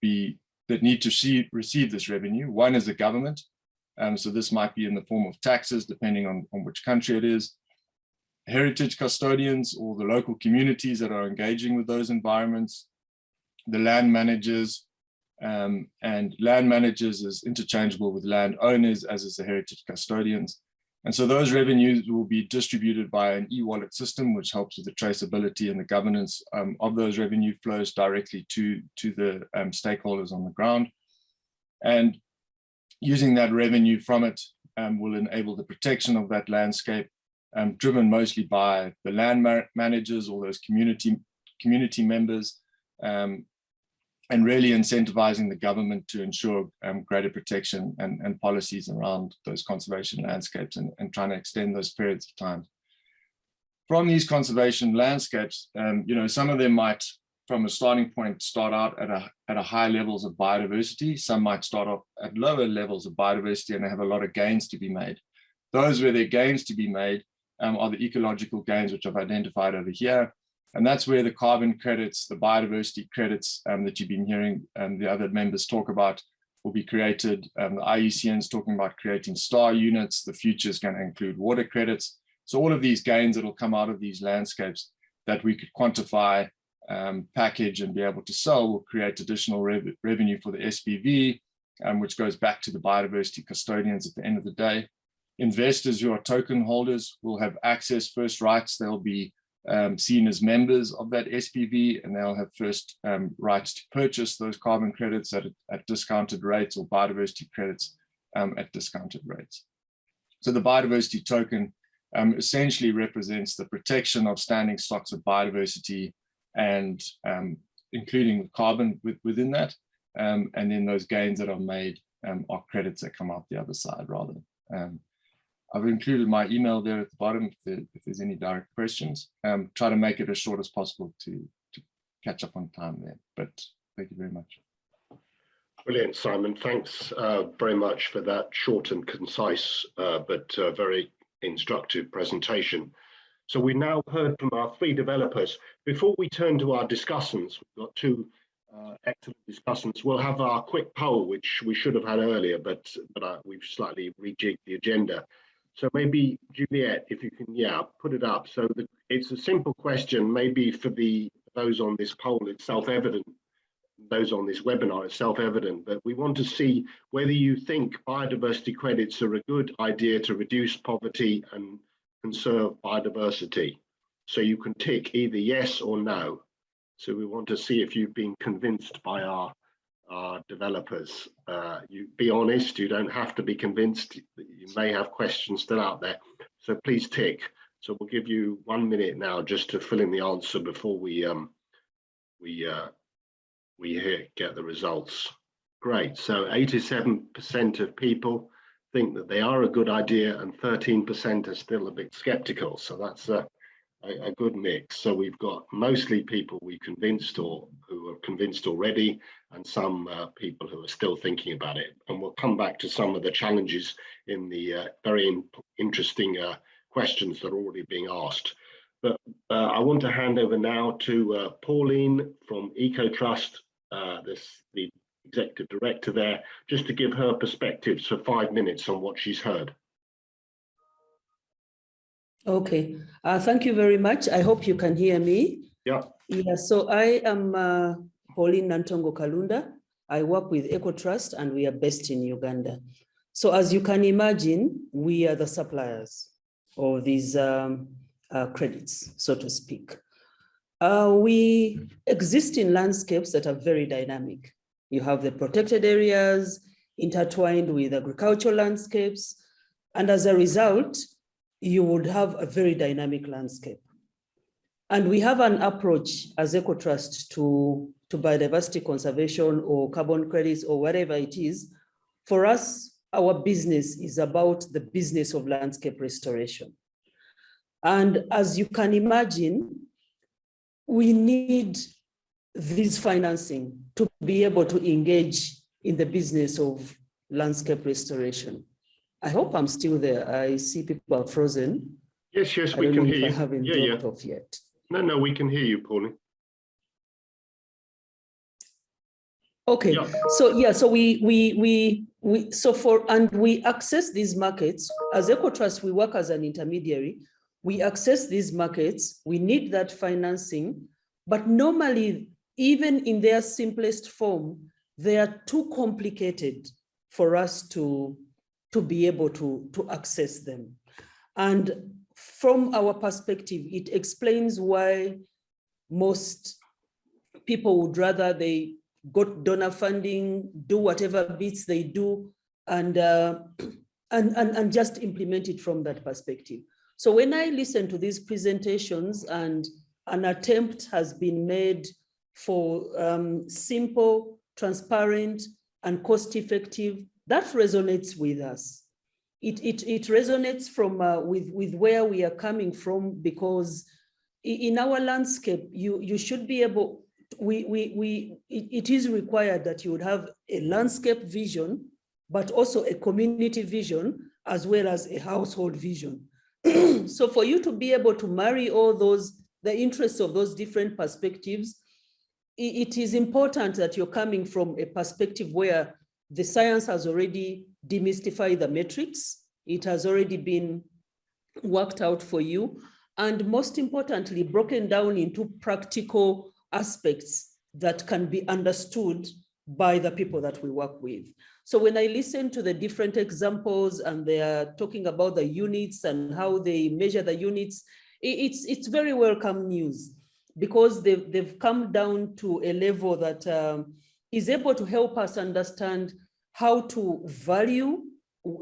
be that need to see, receive this revenue. One is the government. Um, so this might be in the form of taxes, depending on, on which country it is. Heritage custodians or the local communities that are engaging with those environments. The land managers, um, and land managers is interchangeable with land owners as is the heritage custodians. And so those revenues will be distributed by an e-wallet system, which helps with the traceability and the governance um, of those revenue flows directly to, to the um, stakeholders on the ground. And using that revenue from it um, will enable the protection of that landscape, um, driven mostly by the land ma managers or those community, community members, um, and really incentivizing the government to ensure um, greater protection and, and policies around those conservation landscapes and, and trying to extend those periods of time. From these conservation landscapes, um, you know, some of them might, from a starting point, start out at a, at a high levels of biodiversity. Some might start off at lower levels of biodiversity and they have a lot of gains to be made. Those where there are gains to be made um, are the ecological gains, which I've identified over here. And that's where the carbon credits, the biodiversity credits um, that you've been hearing um, the other members talk about will be created. Um, the IUCN is talking about creating star units. The future is going to include water credits. So all of these gains that will come out of these landscapes that we could quantify, um, package and be able to sell will create additional rev revenue for the SPV, um, which goes back to the biodiversity custodians at the end of the day. Investors who are token holders will have access first rights. They'll be um, seen as members of that SPV, and they'll have first um, rights to purchase those carbon credits at, at discounted rates or biodiversity credits um, at discounted rates. So the biodiversity token um, essentially represents the protection of standing stocks of biodiversity and um, including carbon with, within that. Um, and then those gains that are made are credits that come out the other side rather. I've included my email there at the bottom if, there, if there's any direct questions. Um, try to make it as short as possible to, to catch up on time there, but thank you very much. Brilliant, Simon. Thanks uh, very much for that short and concise, uh, but uh, very instructive presentation. So we now heard from our three developers. Before we turn to our discussants, we've got two uh, excellent discussants. We'll have our quick poll, which we should have had earlier, but but uh, we've slightly rejigged the agenda. So maybe Juliet, if you can, yeah, put it up. So the, it's a simple question. Maybe for the those on this poll, it's self-evident. Those on this webinar, it's self-evident. But we want to see whether you think biodiversity credits are a good idea to reduce poverty and conserve biodiversity. So you can tick either yes or no. So we want to see if you've been convinced by our, our developers. Uh, you be honest, you don't have to be convinced. You may have questions still out there. So please tick. So we'll give you one minute now just to fill in the answer before we um, we uh, we get the results. Great. So 87% of people think that they are a good idea and 13% are still a bit skeptical. So that's a, a, a, good mix. So we've got mostly people we convinced or who are convinced already and some uh, people who are still thinking about it. And we'll come back to some of the challenges in the uh, very in, interesting uh, questions that are already being asked. But uh, I want to hand over now to uh, Pauline from EcoTrust, uh, this the executive director there, just to give her perspectives for five minutes on what she's heard. Okay, uh, thank you very much. I hope you can hear me. Yeah. Yeah, so I am uh, Pauline Nantongo Kalunda. I work with EcoTrust and we are based in Uganda. So as you can imagine, we are the suppliers of these um, uh, credits, so to speak. Uh, we exist in landscapes that are very dynamic. You have the protected areas intertwined with agricultural landscapes. And as a result, you would have a very dynamic landscape. And we have an approach as EcoTrust to, to biodiversity conservation or carbon credits or whatever it is. For us, our business is about the business of landscape restoration. And as you can imagine, we need this financing to be able to engage in the business of landscape restoration. I hope I'm still there. I see people are frozen. Yes, yes, we can hear you. I haven't yeah, yeah. off yet. No, no, we can hear you, Pauline. Okay, Yeah. so yeah, so we we we we so for and we access these markets as EcoTrust. We work as an intermediary. We access these markets. We need that financing, but normally, even in their simplest form, they are too complicated for us to to be able to to access them. And from our perspective, it explains why most people would rather they got donor funding, do whatever bits they do, and, uh, and, and, and just implement it from that perspective. So when I listen to these presentations and an attempt has been made for um, simple, transparent, and cost-effective, that resonates with us. It, it, it resonates from uh, with, with where we are coming from because in our landscape, you, you should be able, we, we, we, it, it is required that you would have a landscape vision, but also a community vision, as well as a household vision. so for you to be able to marry all those, the interests of those different perspectives, it, it is important that you're coming from a perspective where the science has already demystified the metrics. It has already been worked out for you. And most importantly, broken down into practical aspects that can be understood by the people that we work with. So when I listen to the different examples and they are talking about the units and how they measure the units, it's, it's very welcome news because they've, they've come down to a level that um, is able to help us understand how to value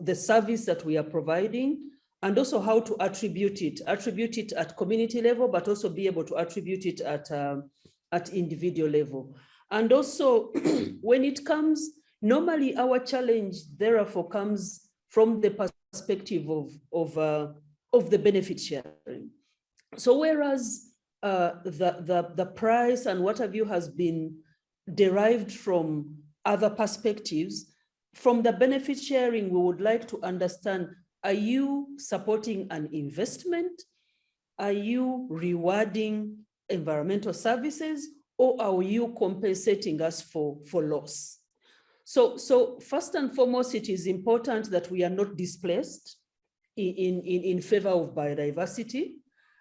the service that we are providing and also how to attribute it, attribute it at community level, but also be able to attribute it at, um, at individual level. And also when it comes, normally our challenge therefore comes from the perspective of, of, uh, of the benefit sharing. So whereas uh, the, the, the price and what have you has been derived from other perspectives, from the benefit sharing, we would like to understand, are you supporting an investment? are you rewarding environmental services or are you compensating us for, for loss? So, so first and foremost, it is important that we are not displaced in, in, in favor of biodiversity,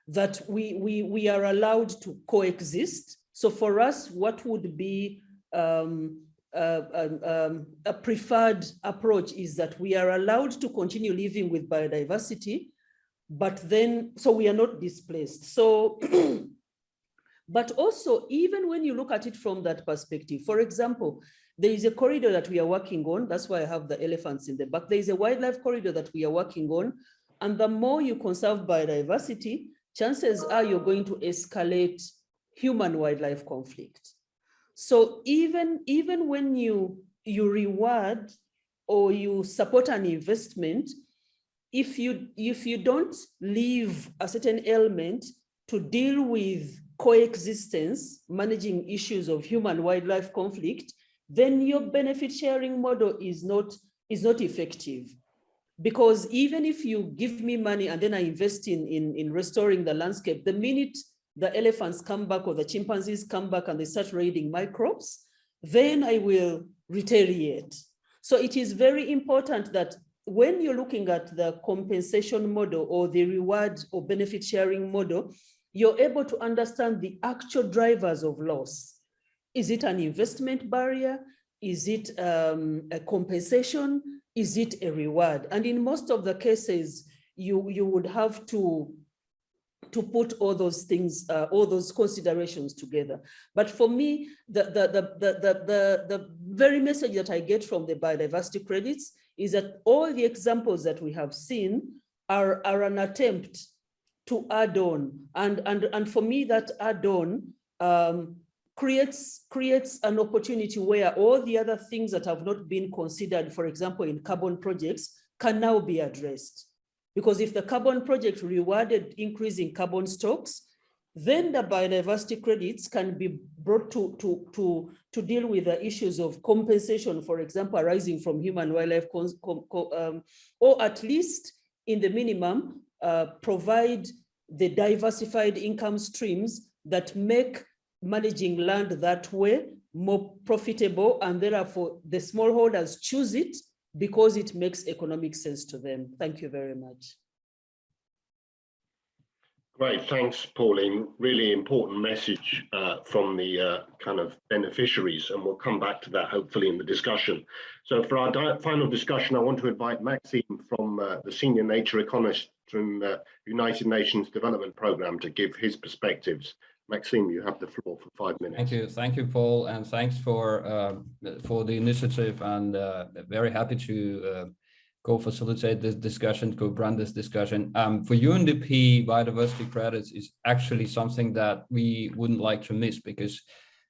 that we, we, we are allowed to coexist. So for us, what would be um, uh, um, um, a preferred approach is that we are allowed to continue living with biodiversity, but then, so we are not displaced. So, but also, even when you look at it from that perspective, for example, there is a corridor that we are working on. That's why I have the elephants in the back. There is a wildlife corridor that we are working on. And the more you conserve biodiversity, chances are you're going to escalate human wildlife conflict. So even, even when you, you reward or you support an investment, if you, if you don't leave a certain element to deal with coexistence, managing issues of human wildlife conflict, then your benefit sharing model is not, is not effective. Because even if you give me money and then I invest in, in, in restoring the landscape, the minute the elephants come back or the chimpanzees come back and they start raiding my crops, then I will retaliate. So it is very important that when you're looking at the compensation model or the reward or benefit sharing model, you're able to understand the actual drivers of loss. Is it an investment barrier? Is it um, a compensation? Is it a reward? And in most of the cases, you, you would have to to put all those things, uh, all those considerations together. But for me, the, the, the, the, the, the, very message that I get from the biodiversity credits is that all the examples that we have seen are, are an attempt to add on. And, and, and for me, that add on um, creates, creates an opportunity where all the other things that have not been considered, for example, in carbon projects, can now be addressed. Because if the carbon project rewarded increase in carbon stocks, then the biodiversity credits can be brought to, to, to, to deal with the issues of compensation, for example, arising from human wildlife, um, or at least in the minimum, uh, provide the diversified income streams that make managing land that way more profitable and therefore the smallholders choose it because it makes economic sense to them. Thank you very much. Great, thanks, Pauline. Really important message uh, from the uh, kind of beneficiaries, and we'll come back to that hopefully in the discussion. So for our final discussion, I want to invite Maxime from uh, the Senior Nature Economist from the United Nations Development Programme to give his perspectives Maxime, you have the floor for five minutes. Thank you, thank you, Paul, and thanks for uh, for the initiative. And uh, very happy to uh, go facilitate this discussion, run this discussion. Um, for UNDP, biodiversity credits is actually something that we wouldn't like to miss because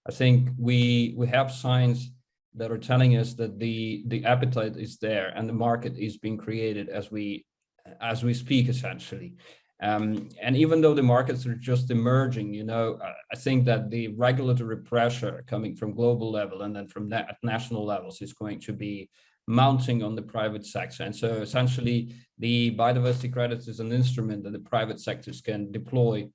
I think we we have signs that are telling us that the the appetite is there and the market is being created as we as we speak essentially um, and even though the markets are just emerging, you know, I think that the regulatory pressure coming from global level and then from na national levels is going to be mounting on the private sector. And so essentially the biodiversity credits is an instrument that the private sectors can deploy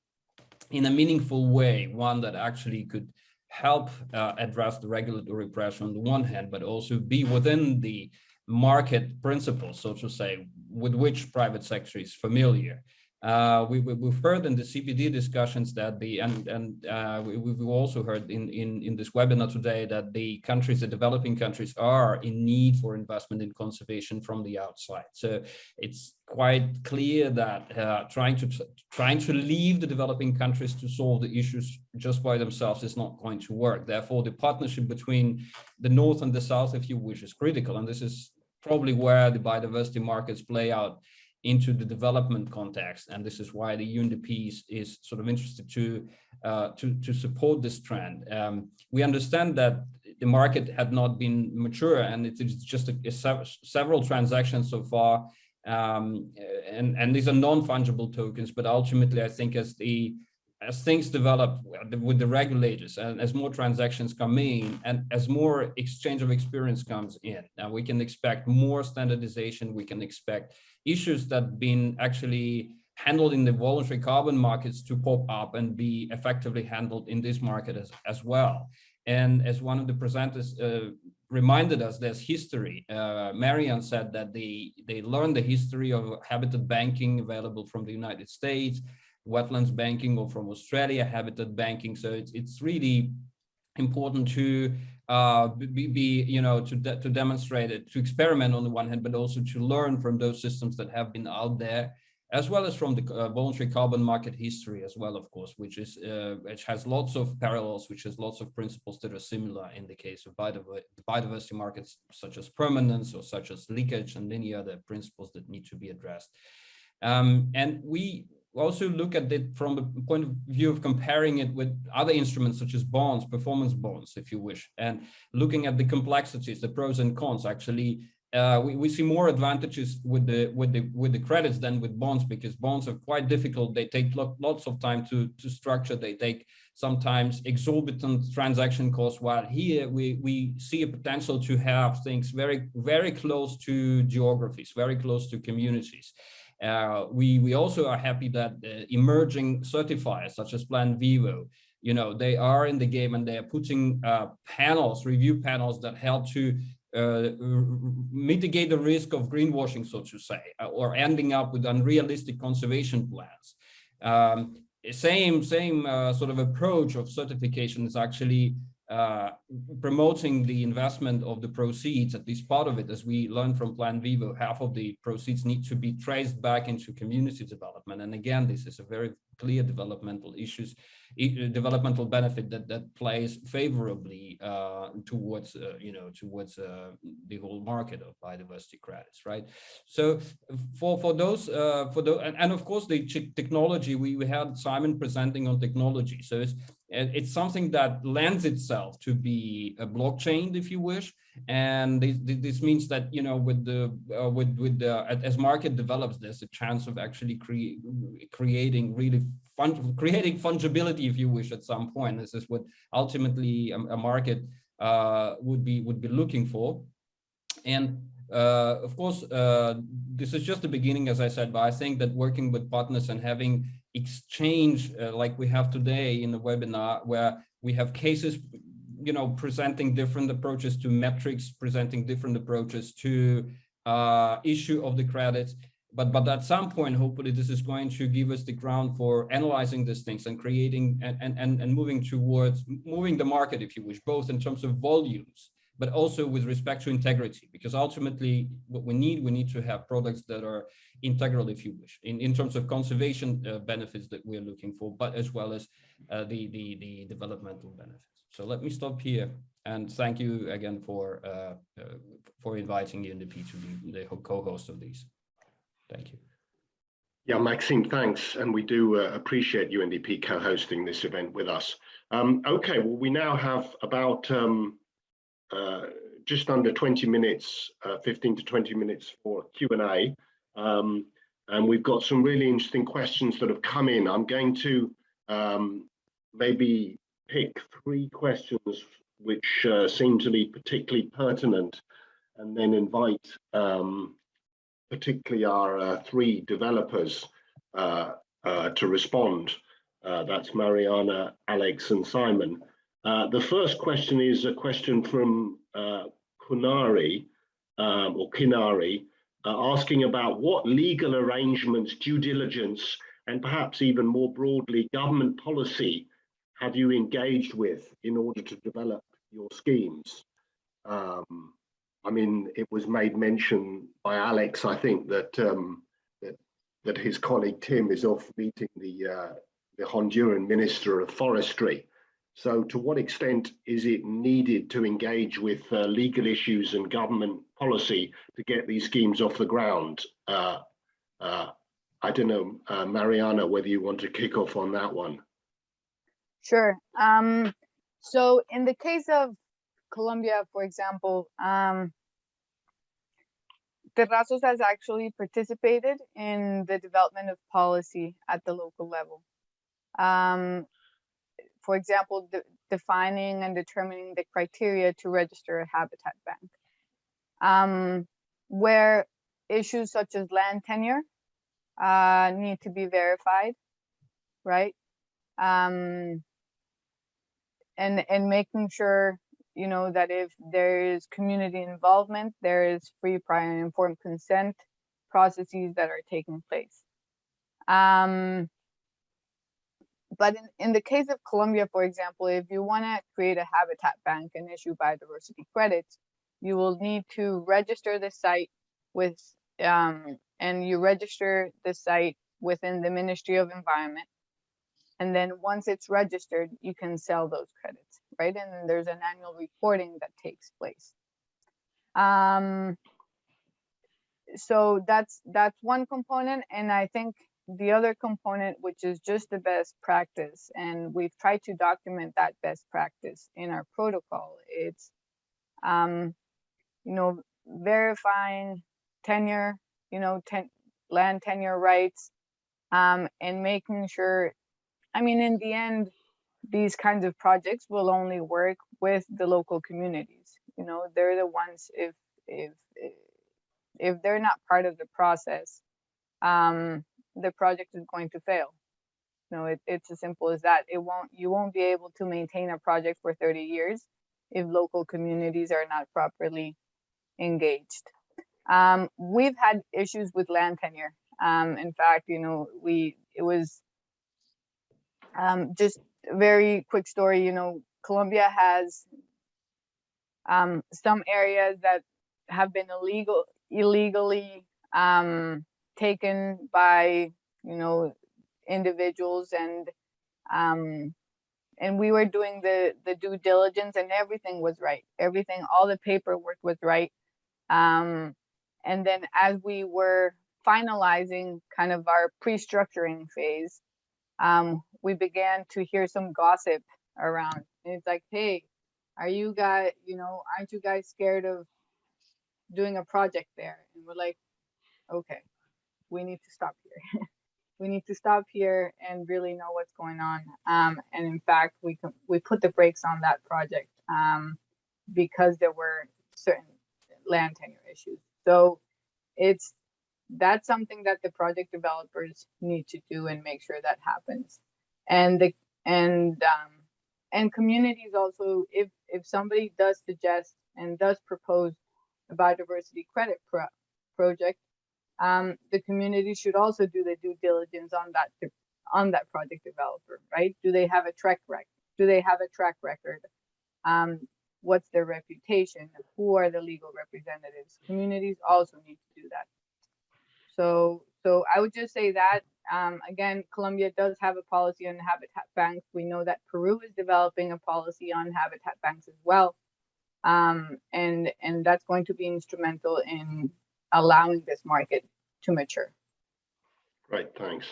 in a meaningful way, one that actually could help uh, address the regulatory pressure on the one hand, but also be within the market principles, so to say, with which private sector is familiar. Uh, we, we, have heard in the CBD discussions that the, and, and uh, we, we've also heard in, in, in this webinar today that the countries, the developing countries are in need for investment in conservation from the outside. So it's quite clear that uh, trying to trying to leave the developing countries to solve the issues just by themselves is not going to work. Therefore, the partnership between the North and the South, if you wish, is critical. And this is probably where the biodiversity markets play out into the development context. And this is why the UNDP is, is sort of interested to, uh, to, to support this trend. Um, we understand that the market had not been mature and it is just a, a several transactions so far. Um, and, and these are non-fungible tokens, but ultimately I think as the as things develop with the regulators and as more transactions come in and as more exchange of experience comes in, now we can expect more standardization, we can expect issues that been actually handled in the voluntary carbon markets to pop up and be effectively handled in this market as, as well. And as one of the presenters uh, reminded us, there's history. Uh, said that they, they learned the history of habitat banking available from the United States, wetlands banking or from Australia, habitat banking. So it's, it's really important to uh, be, be, you know, to, de to demonstrate it, to experiment on the one hand, but also to learn from those systems that have been out there as well as from the uh, voluntary carbon market history as well, of course, which is uh, which has lots of parallels, which has lots of principles that are similar in the case of biodiversity markets, such as permanence or such as leakage and many other principles that need to be addressed. Um, and we also look at it from the point of view of comparing it with other instruments such as bonds, performance bonds, if you wish, and looking at the complexities, the pros and cons actually uh, we, we see more advantages with the with the with the credits than with bonds because bonds are quite difficult. They take lo lots of time to to structure. They take sometimes exorbitant transaction costs. While here we we see a potential to have things very very close to geographies, very close to communities. Uh, we we also are happy that emerging certifiers such as Plan Vivo, you know, they are in the game and they are putting uh, panels, review panels that help to uh, mitigate the risk of greenwashing, so to say, uh, or ending up with unrealistic conservation plans. Um, same same uh, sort of approach of certification is actually uh, promoting the investment of the proceeds, at least part of it, as we learned from Plan Vivo, half of the proceeds need to be traced back into community development. And again, this is a very clear developmental issues, developmental benefit that that plays favorably uh, towards uh, you know towards uh, the whole market of biodiversity credits, right? So for for those uh, for those and, and of course the technology we we had Simon presenting on technology, so it's it's something that lends itself to be a blockchain, if you wish, and this, this means that you know with the uh, with with the as market develops there's a chance of actually cre creating really fun creating fungibility if you wish at some point. This is what ultimately a, a market uh, would be would be looking for. And uh, of course uh, this is just the beginning as I said but I think that working with partners and having exchange uh, like we have today in the webinar where we have cases you know, presenting different approaches to metrics, presenting different approaches to uh, issue of the credits. But, but at some point, hopefully this is going to give us the ground for analyzing these things and creating and, and, and moving towards moving the market, if you wish, both in terms of volumes, but also with respect to integrity, because ultimately what we need, we need to have products that are integral, if you wish, in, in terms of conservation uh, benefits that we're looking for, but as well as uh, the, the, the developmental benefits. So let me stop here and thank you again for uh, uh, for inviting UNDP to be the co-host of these. Thank you. Yeah, Maxime, thanks. And we do uh, appreciate UNDP co-hosting this event with us. Um, okay, well, we now have about um, uh, just under 20 minutes, uh, 15 to 20 minutes for Q&A. Um, and we've got some really interesting questions that have come in. I'm going to um, maybe pick three questions which uh, seem to be particularly pertinent and then invite um, particularly our uh, three developers uh, uh to respond. Uh, that's Mariana, Alex and Simon. Uh, the first question is a question from Kunari um, or Kinari asking about what legal arrangements, due diligence and perhaps even more broadly government policy have you engaged with in order to develop your schemes? Um, I mean, it was made mention by Alex, I think, that um, that, that his colleague Tim is off meeting the, uh, the Honduran Minister of Forestry. So to what extent is it needed to engage with uh, legal issues and government policy to get these schemes off the ground? Uh, uh I don't know, uh, Mariana, whether you want to kick off on that one. Sure. Um, so in the case of Colombia, for example, um, Terrasos has actually participated in the development of policy at the local level. Um, for example, de defining and determining the criteria to register a habitat bank, um, where issues such as land tenure uh, need to be verified, right? Um, and and making sure you know that if there is community involvement, there is free, prior, and informed consent processes that are taking place. Um, but in, in the case of Colombia, for example, if you want to create a habitat bank and issue biodiversity credits, you will need to register the site with, um, and you register the site within the Ministry of Environment. And then once it's registered, you can sell those credits, right? And there's an annual reporting that takes place. Um, so that's that's one component, and I think the other component, which is just the best practice, and we've tried to document that best practice in our protocol. It's, um, you know, verifying tenure, you know, ten, land tenure rights, um, and making sure. I mean, in the end, these kinds of projects will only work with the local communities. You know, they're the ones if if if they're not part of the process, um, the project is going to fail. Know, it, it's as simple as that. It won't, you won't be able to maintain a project for 30 years if local communities are not properly engaged. Um, we've had issues with land tenure. Um, in fact, you know, we, it was um, just a very quick story, you know, Colombia has um, some areas that have been illegal, illegally um, taken by you know individuals and um, and we were doing the the due diligence and everything was right. Everything all the paperwork was right. Um, and then as we were finalizing kind of our pre-structuring phase um, we began to hear some gossip around. And it's like hey are you guys you know aren't you guys scared of doing a project there? And we're like okay we need to stop here. We need to stop here and really know what's going on. Um, and in fact we can, we put the brakes on that project um, because there were certain land tenure issues. So it's that's something that the project developers need to do and make sure that happens. And the and um, and communities also if if somebody does suggest and does propose a biodiversity credit pro project, um, the community should also do the due diligence on that on that project developer, right? Do they have a track record? Do they have a track record? Um, what's their reputation? Who are the legal representatives? Communities also need to do that. So, so I would just say that um, again, Colombia does have a policy on habitat banks. We know that Peru is developing a policy on habitat banks as well um, and and that's going to be instrumental in allowing this market to mature. Great, thanks.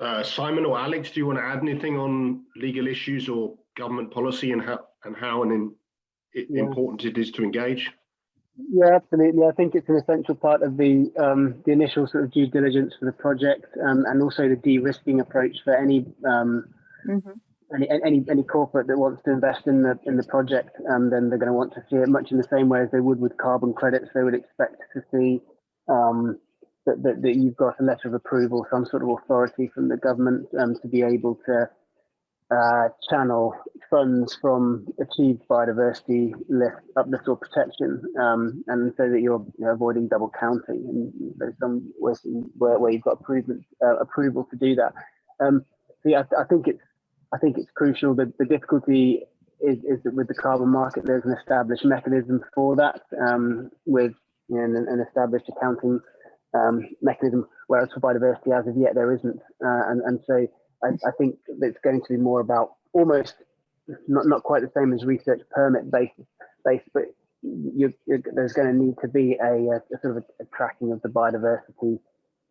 Uh, Simon or Alex, do you want to add anything on legal issues or government policy and how and how and in, it, Yeah. important it is to engage? Yeah, absolutely. I think it's an essential part of the um, the initial sort of due diligence for the project, um, and also the de-risking approach for any um, Mhm. any any any corporate that wants to invest in the in the project. Um, then they're going to want to see it much in the same way as they would with carbon credits. They would expect to see um, that, that that you've got a letter of approval, some sort of authority from the government um, to be able to uh, channel funds from achieved biodiversity lift, uplift or protection, um, and so that you're you know, avoiding double counting. And there's some ways where, where you've got approval, uh, approval to do that. Um, so yeah, I, I think it's I think it's crucial. that the difficulty is, is that with the carbon market, there's an established mechanism for that um, with you know, an, an established accounting um, mechanism, whereas for biodiversity, as of yet, there isn't. Uh, and, and so I, I think it's going to be more about almost not, not quite the same as research permit based, based but you, there's going to need to be a, a, a sort of a, a tracking of the biodiversity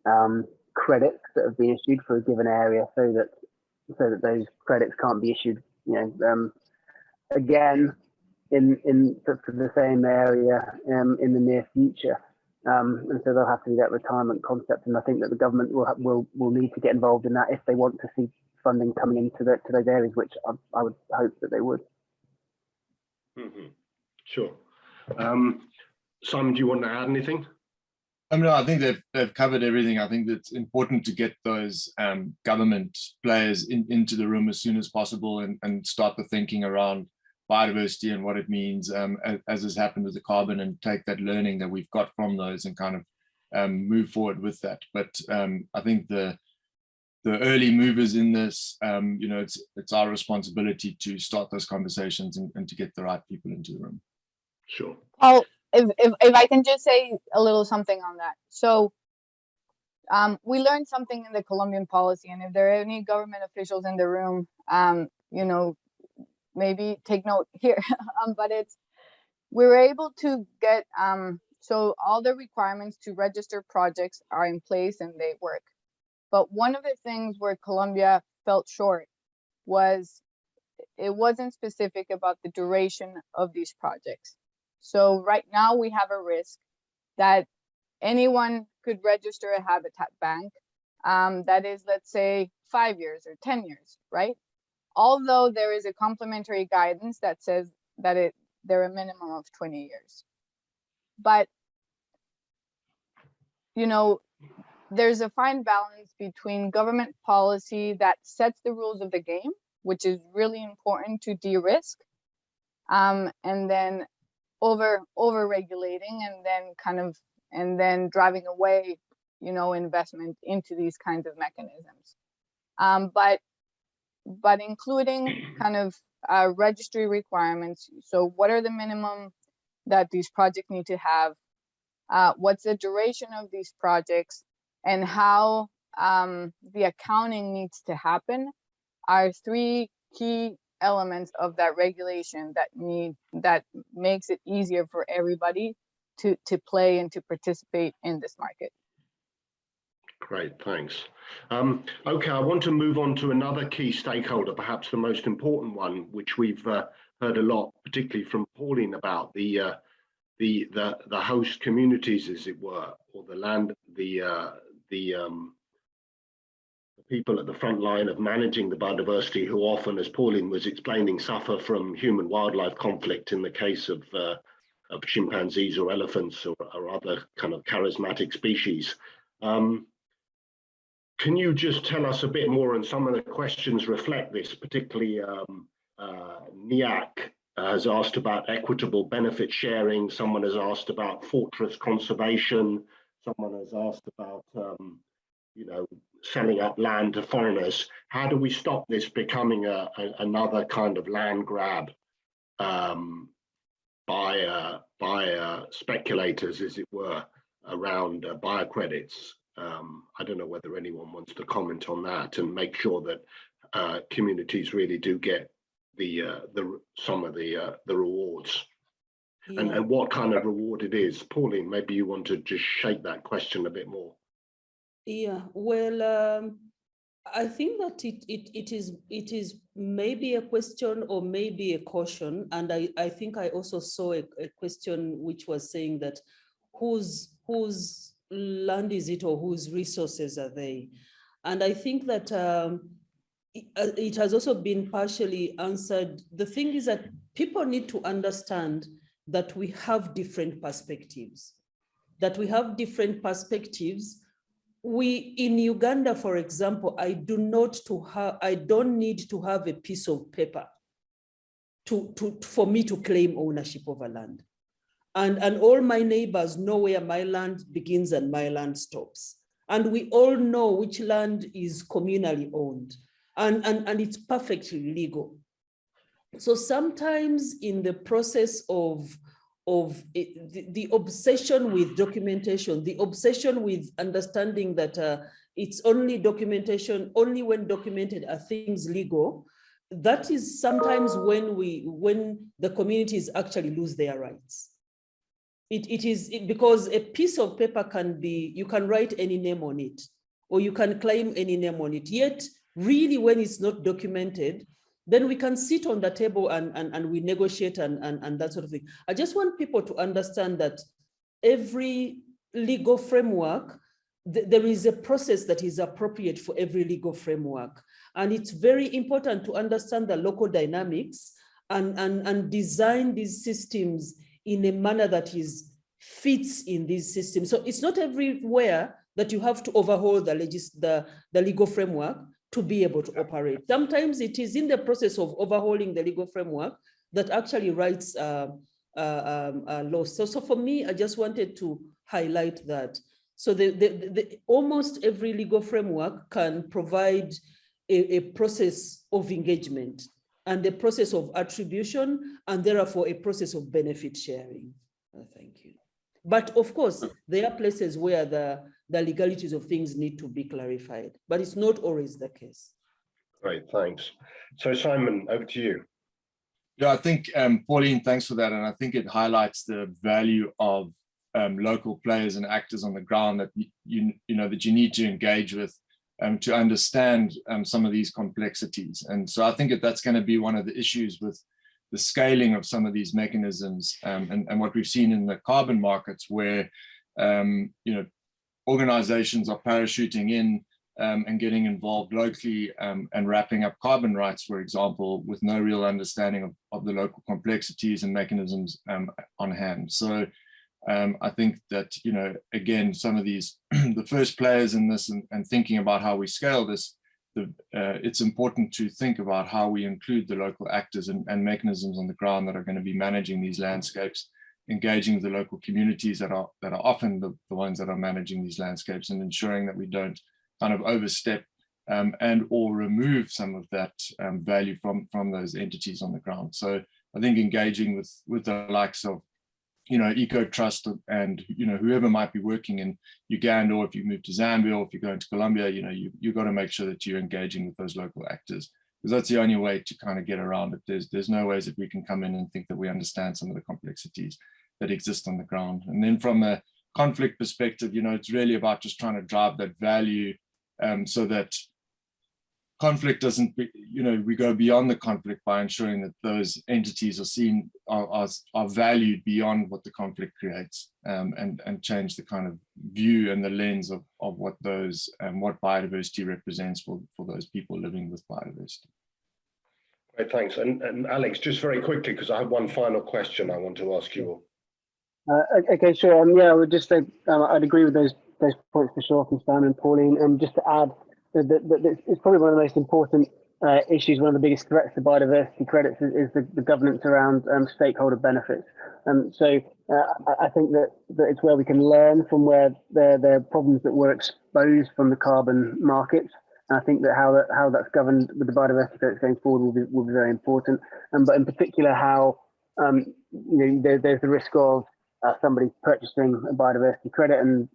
um, credits that have been issued for a given area so that so that those credits can't be issued, you know, um, again in in for, for the same area um, in the near future. Um, and so there'll have to be that retirement concept, and I think that the government will will will need to get involved in that if they want to see funding coming into the, to those areas, which I, I would hope that they would. Mhm. Sure. Um, Simon, do you want to add anything? I mean, I think they've, they've covered everything. I think it's important to get those um, government players in, into the room as soon as possible and, and start the thinking around biodiversity and what it means um, as, as, has happened with the carbon and take that learning that we've got from those and kind of um, move forward with that. But um, I think the the early movers in this, um, you know, it's it's our responsibility to start those conversations and, and to get the right people into the room. Sure. Oh, if, if, if I can just say a little something on that. So um, we learned something in the Colombian policy, and if there are any government officials in the room, um, you know, maybe take note here. um, but it's we were able to get um, so all the requirements to register projects are in place and they work. But one of the things where Colombia felt short was it wasn't specific about the duration of these projects. So right now we have a risk that anyone could register a habitat bank um, that is, let's say, five years or 10 years, right? Although there is a complementary guidance that says that it they're a minimum of 20 years. But, you know, there's a fine balance between government policy that sets the rules of the game, which is really important to de-risk, um, and then over over regulating and then kind of and then driving away you know investment into these kinds of mechanisms um, but but including kind of uh, registry requirements so what are the minimum that these projects need to have uh, what's the duration of these projects and how um, the accounting needs to happen are three key elements of that regulation that need that makes it easier for everybody to to play and to participate in this market. Great, thanks. Um, okay, I want to move on to another key stakeholder, perhaps the most important one, which we've uh, heard a lot, particularly from Pauline about the uh, the the the host communities, as it were, or the land, the uh, the um, people at the front line of managing the biodiversity who often, as Pauline was explaining, suffer from human wildlife conflict in the case of, uh, of chimpanzees or elephants or, or, other kind of charismatic species. Um, can you just tell us a bit more and some of the questions reflect this, particularly um, uh, NIAC has asked about equitable benefit sharing, someone has asked about fortress conservation, someone has asked about um, you know, selling up land to foreigners. How do we stop this becoming a, a another kind of land grab um, by uh, by uh, speculators, as it were, around uh, biocredits? Um, I don't know whether anyone wants to comment on that and make sure that uh, communities really do get the uh, the some of the uh, the rewards. Yeah. And, and what kind of reward it is. Pauline, maybe you want to just shape that question a bit more. Yeah, well, um, I think that it, it, it is it is maybe a question or maybe a caution. And I, I think I also saw a, a question which was saying that whose whose land is it or whose resources are they? And I think that um, it, uh, it has also been partially answered. The thing is that people need to understand that we have different perspectives, that we have different perspectives we in Uganda, for example, I do not to have, I don't need to have a piece of paper to, to, for me to claim ownership a land. And, and all my neighbors know where my land begins and my land stops. And we all know which land is communally owned and, and, and it's perfectly legal. So sometimes in the process of of it, the, the, obsession with documentation, the obsession with understanding that uh, it's only documentation, only when documented are things legal, that is sometimes when we, when the communities actually lose their rights. It, it is it, because a piece of paper can be, you can write any name on it, or you can claim any name on it. Yet, really, when it's not documented, then we can sit on the table and, and, and we negotiate and, and, and that sort of thing. I just want people to understand that every legal framework, th there is a process that is appropriate for every legal framework. And it's very important to understand the local dynamics and, and, and design these systems in a manner that is fits in these systems. So it's not everywhere that you have to overhaul the legis the, the legal framework to be able to operate. Sometimes it is in the process of overhauling the legal framework that actually writes uh, uh, um, uh, laws. So, so for me, I just wanted to highlight that. So the, the, the, almost every legal framework can provide a, a process of engagement and a process of attribution and therefore a process of benefit sharing. Uh, thank you. But of course, there are places where the, the legalities of things need to be clarified, but it's not always the case. Great, thanks. So Simon, over to you. Yeah, I think, um, Pauline, thanks for that. And I think it highlights the value of um, local players and actors on the ground that you, you, you know, that you need to engage with um, to understand um, some of these complexities. And so I think that that's going to be one of the issues with the scaling of some of these mechanisms um, and, and what we've seen in the carbon markets where, um, you know, organizations are parachuting in um, and getting involved locally um, and wrapping up carbon rights, for example, with no real understanding of, of the local complexities and mechanisms on hand. So um, I think that, you know, again, some of these, the first players in this and, and thinking about how we scale this, the, uh, it's important to think about how we include the local actors and, and mechanisms on the ground that are going to be managing these landscapes engaging the local communities that are that are often the, the ones that are managing these landscapes and ensuring that we don't kind of overstep um, and or remove some of that um, value from from those entities on the ground. So I think engaging with with the likes of you know Eco Trust and you know whoever might be working in Uganda or if you move to Zambia or if you're going to Colombia, you know you you got to make sure that you're engaging with those local actors because that's the only way to kind of get around it. There's there's no ways that we can come in and think that we understand some of the complexities that exist on the ground. And then from a conflict perspective, you know, it's really about just trying to drive that value um, so that conflict doesn't, be, you know, we go beyond the conflict by ensuring that those entities are seen, are, are, are valued beyond what the conflict creates um, and, and change the kind of view and the lens of, of what those and um, what biodiversity represents for, for those people living with biodiversity. Great, thanks. And, and Alex, just very quickly, because I have one final question I want to ask you all. Uh, okay, sure. Um, yeah, I would just say um, I'd agree with those those points for sure from Stan and Pauline. And just to add, it's probably one of the most important uh, issues. One of the biggest threats to biodiversity credits is, is the, the, governance around um, stakeholder benefits. Um, so uh, I think that, that it's where we can learn from where there are problems that were exposed from the carbon markets. And I think that how that how that's governed with the biodiversity credits going forward will be will be very important. Um, but in particular, how um, you know there, there's the risk of uh, somebody purchasing a biodiversity credit and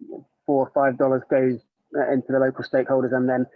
four or five dollars goes into the local stakeholders and then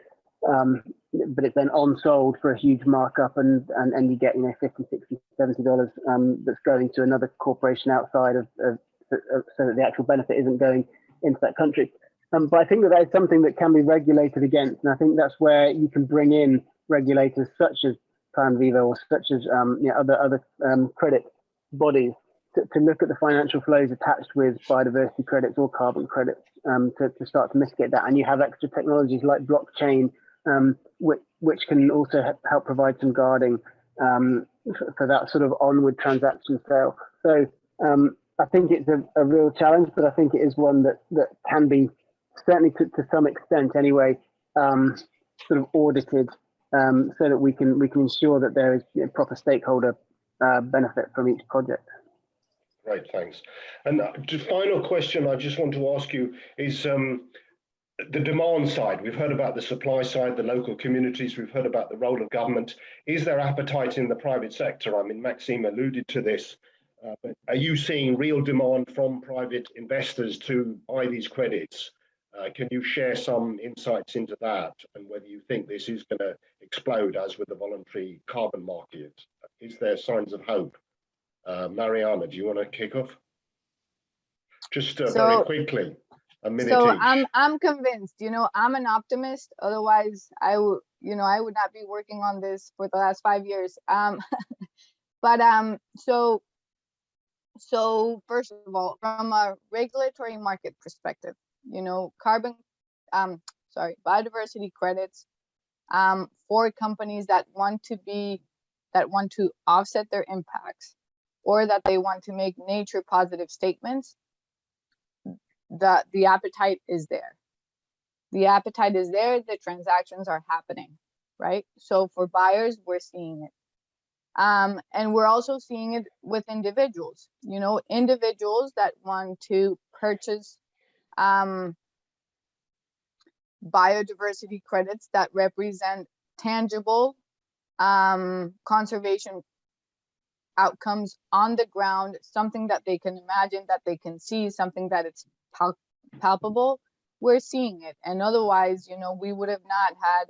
um, but it's then on sold for a huge markup and and, and you get you know 50 60 70 dollars um, that's going to another corporation outside of, of, of, so that the actual benefit isn't going into that country. Um, but I think that that is something that can be regulated against and I think that's where you can bring in regulators such as Plan Vivo or such as um, you know, other other um, credit bodies to, to, look at the financial flows attached with biodiversity credits or carbon credits um, to, to, start to mitigate that. And you have extra technologies like blockchain, um, which, which, can also help provide some guarding um, for, for, that sort of onward transaction sale. So um, I think it's a, a, real challenge, but I think it is one that, that can be certainly to, to some extent anyway, um, sort of audited um, so that we can we can ensure that there is proper stakeholder uh, benefit from each project. Great, thanks. And the final question I just want to ask you is um, the demand side. We've heard about the supply side, the local communities. We've heard about the role of government. Is there appetite in the private sector? I mean, Maxime alluded to this. Uh, but are you seeing real demand from private investors to buy these credits? Uh, can you share some insights into that and whether you think this is going to explode as with the voluntary carbon market? Is there signs of hope? Uh, Mariana, do you want to kick off? Just uh, so, very quickly, a minute So each. I'm I'm convinced. You know, I'm an optimist. Otherwise, I would you know I would not be working on this for the last five years. Um, but um, so so first of all, from a regulatory market perspective, you know, carbon, um, sorry, biodiversity credits um, for companies that want to be that want to offset their impacts or that they want to make nature positive statements the the appetite is there. The appetite is there. The transactions are happening, right? So for buyers, we're seeing it. Um, and we're also seeing it with individuals, you know, individuals that want to purchase um, biodiversity credits that represent tangible um, conservation outcomes on the ground, something that they can imagine, that they can see, something that it's pal- palpable. We're seeing it. And otherwise, you know, we would have not had,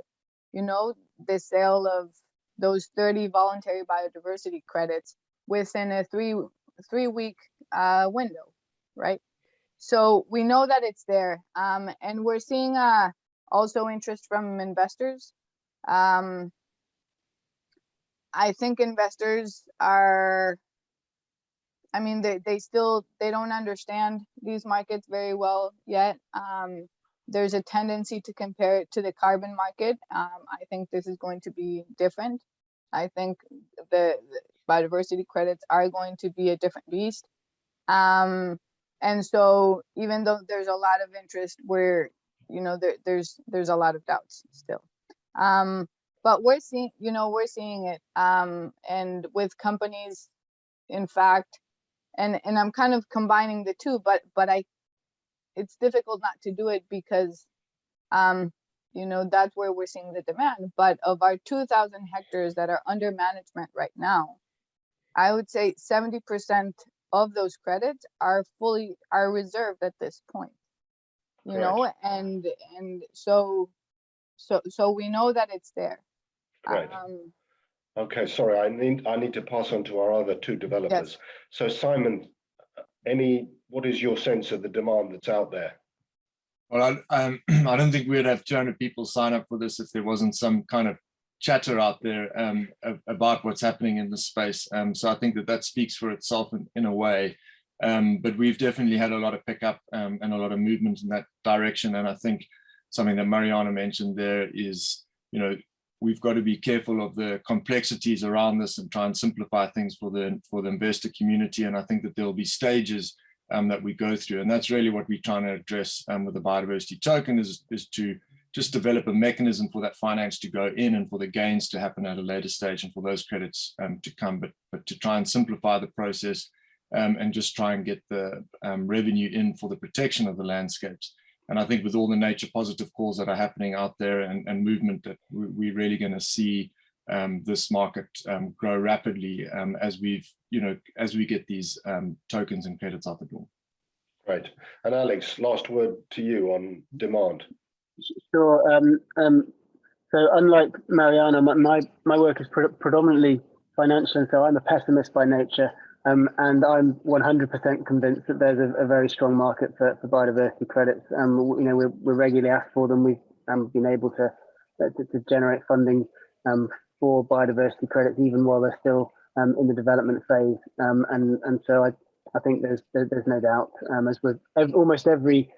you know, the sale of those 30 voluntary biodiversity credits within a three three week uh, window, right? So we know that it's there, um, and we're seeing uh, also interest from investors. Um, I think investors are, I mean, they, they still, they don't understand these markets very well yet. Um, there's a tendency to compare it to the carbon market. Um, I think this is going to be different. I think the, the biodiversity credits are going to be a different beast. Um, and so even though there's a lot of interest, we're, you know, there, there's there's a lot of doubts still. Um, but we're seeing, you know, we're seeing it. Um, and with companies, in fact, and and I'm kind of combining the two, but but I, it's difficult not to do it because, um, you know, that's where we're seeing the demand. But of our 2,000 hectares that are under management right now, I would say 70% of those credits are fully are reserved at this point. You know, and and so so so we know that it's there. Great. Um, Okay, sorry, I need, I need to pass on to our other two developers. Yes. So Simon, any, what is your sense of the demand that's out there? Well, I, um, I don't think we'd have 200 people sign up for this if there wasn't some kind of chatter out there um, about what's happening in the space. Um, so I think that that speaks for itself in, in a way. Um, but we've definitely had a lot of pickup um, and a lot of movement in that direction. And I think something that Mariana mentioned there is, you know, we've got to be careful of the complexities around this and try and simplify things for the for the investor community. And I think that there'll be stages um, that we go through. And that's really what we're trying to address um, with the biodiversity token is, is to just develop a mechanism for that finance to go in and for the gains to happen at a later stage and for those credits um, to come, but, but to try and simplify the process um, and just try and get the um, revenue in for the protection of the landscapes. And I think with all the nature positive calls that are happening out there and, and movement that we, we're really going to see um, this market um, grow rapidly um, as we've, you know, as we get these um, tokens and credits out the door. Great. And Alex, last word to you on demand. Sure. Um, um, so unlike Mariana, my, my, my work is pre predominantly financial, and so I'm a pessimist by nature. Um, and I'm 100% convinced that there's a, a, very strong market for, for biodiversity credits. Um, you know, we're, we're regularly asked for them. We've um, been able to, uh, to, to generate funding um, for biodiversity credits, even while they're still um, in the development phase. Um, and and so I, I think there's there, there's no doubt, as with ev almost every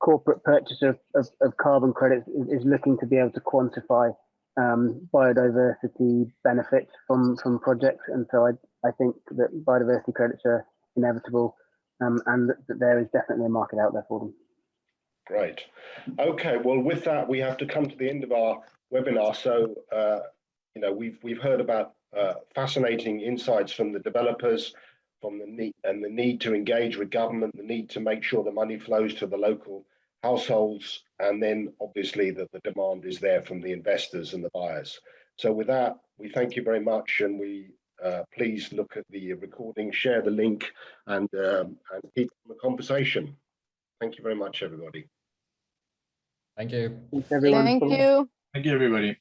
corporate purchaser of, of, of carbon credits is, is, looking to be able to quantify biodiversity benefits from from projects. And so I I think that biodiversity credits are inevitable um, and that, that there is definitely a market out there for them. Great. Okay, well, with that, we have to come to the end of our webinar. So, uh, you know, we've we've heard about uh, fascinating insights from the developers, from the need and the need to engage with government, the need to make sure the money flows to the local households, and then obviously that the demand is there from the investors and the buyers. So with that, we thank you very much, and we uh, please look at the recording, share the link, and, um, and keep the conversation. Thank you very much, everybody. Thank you. Thanks, everyone. thank you. Thank you, everybody.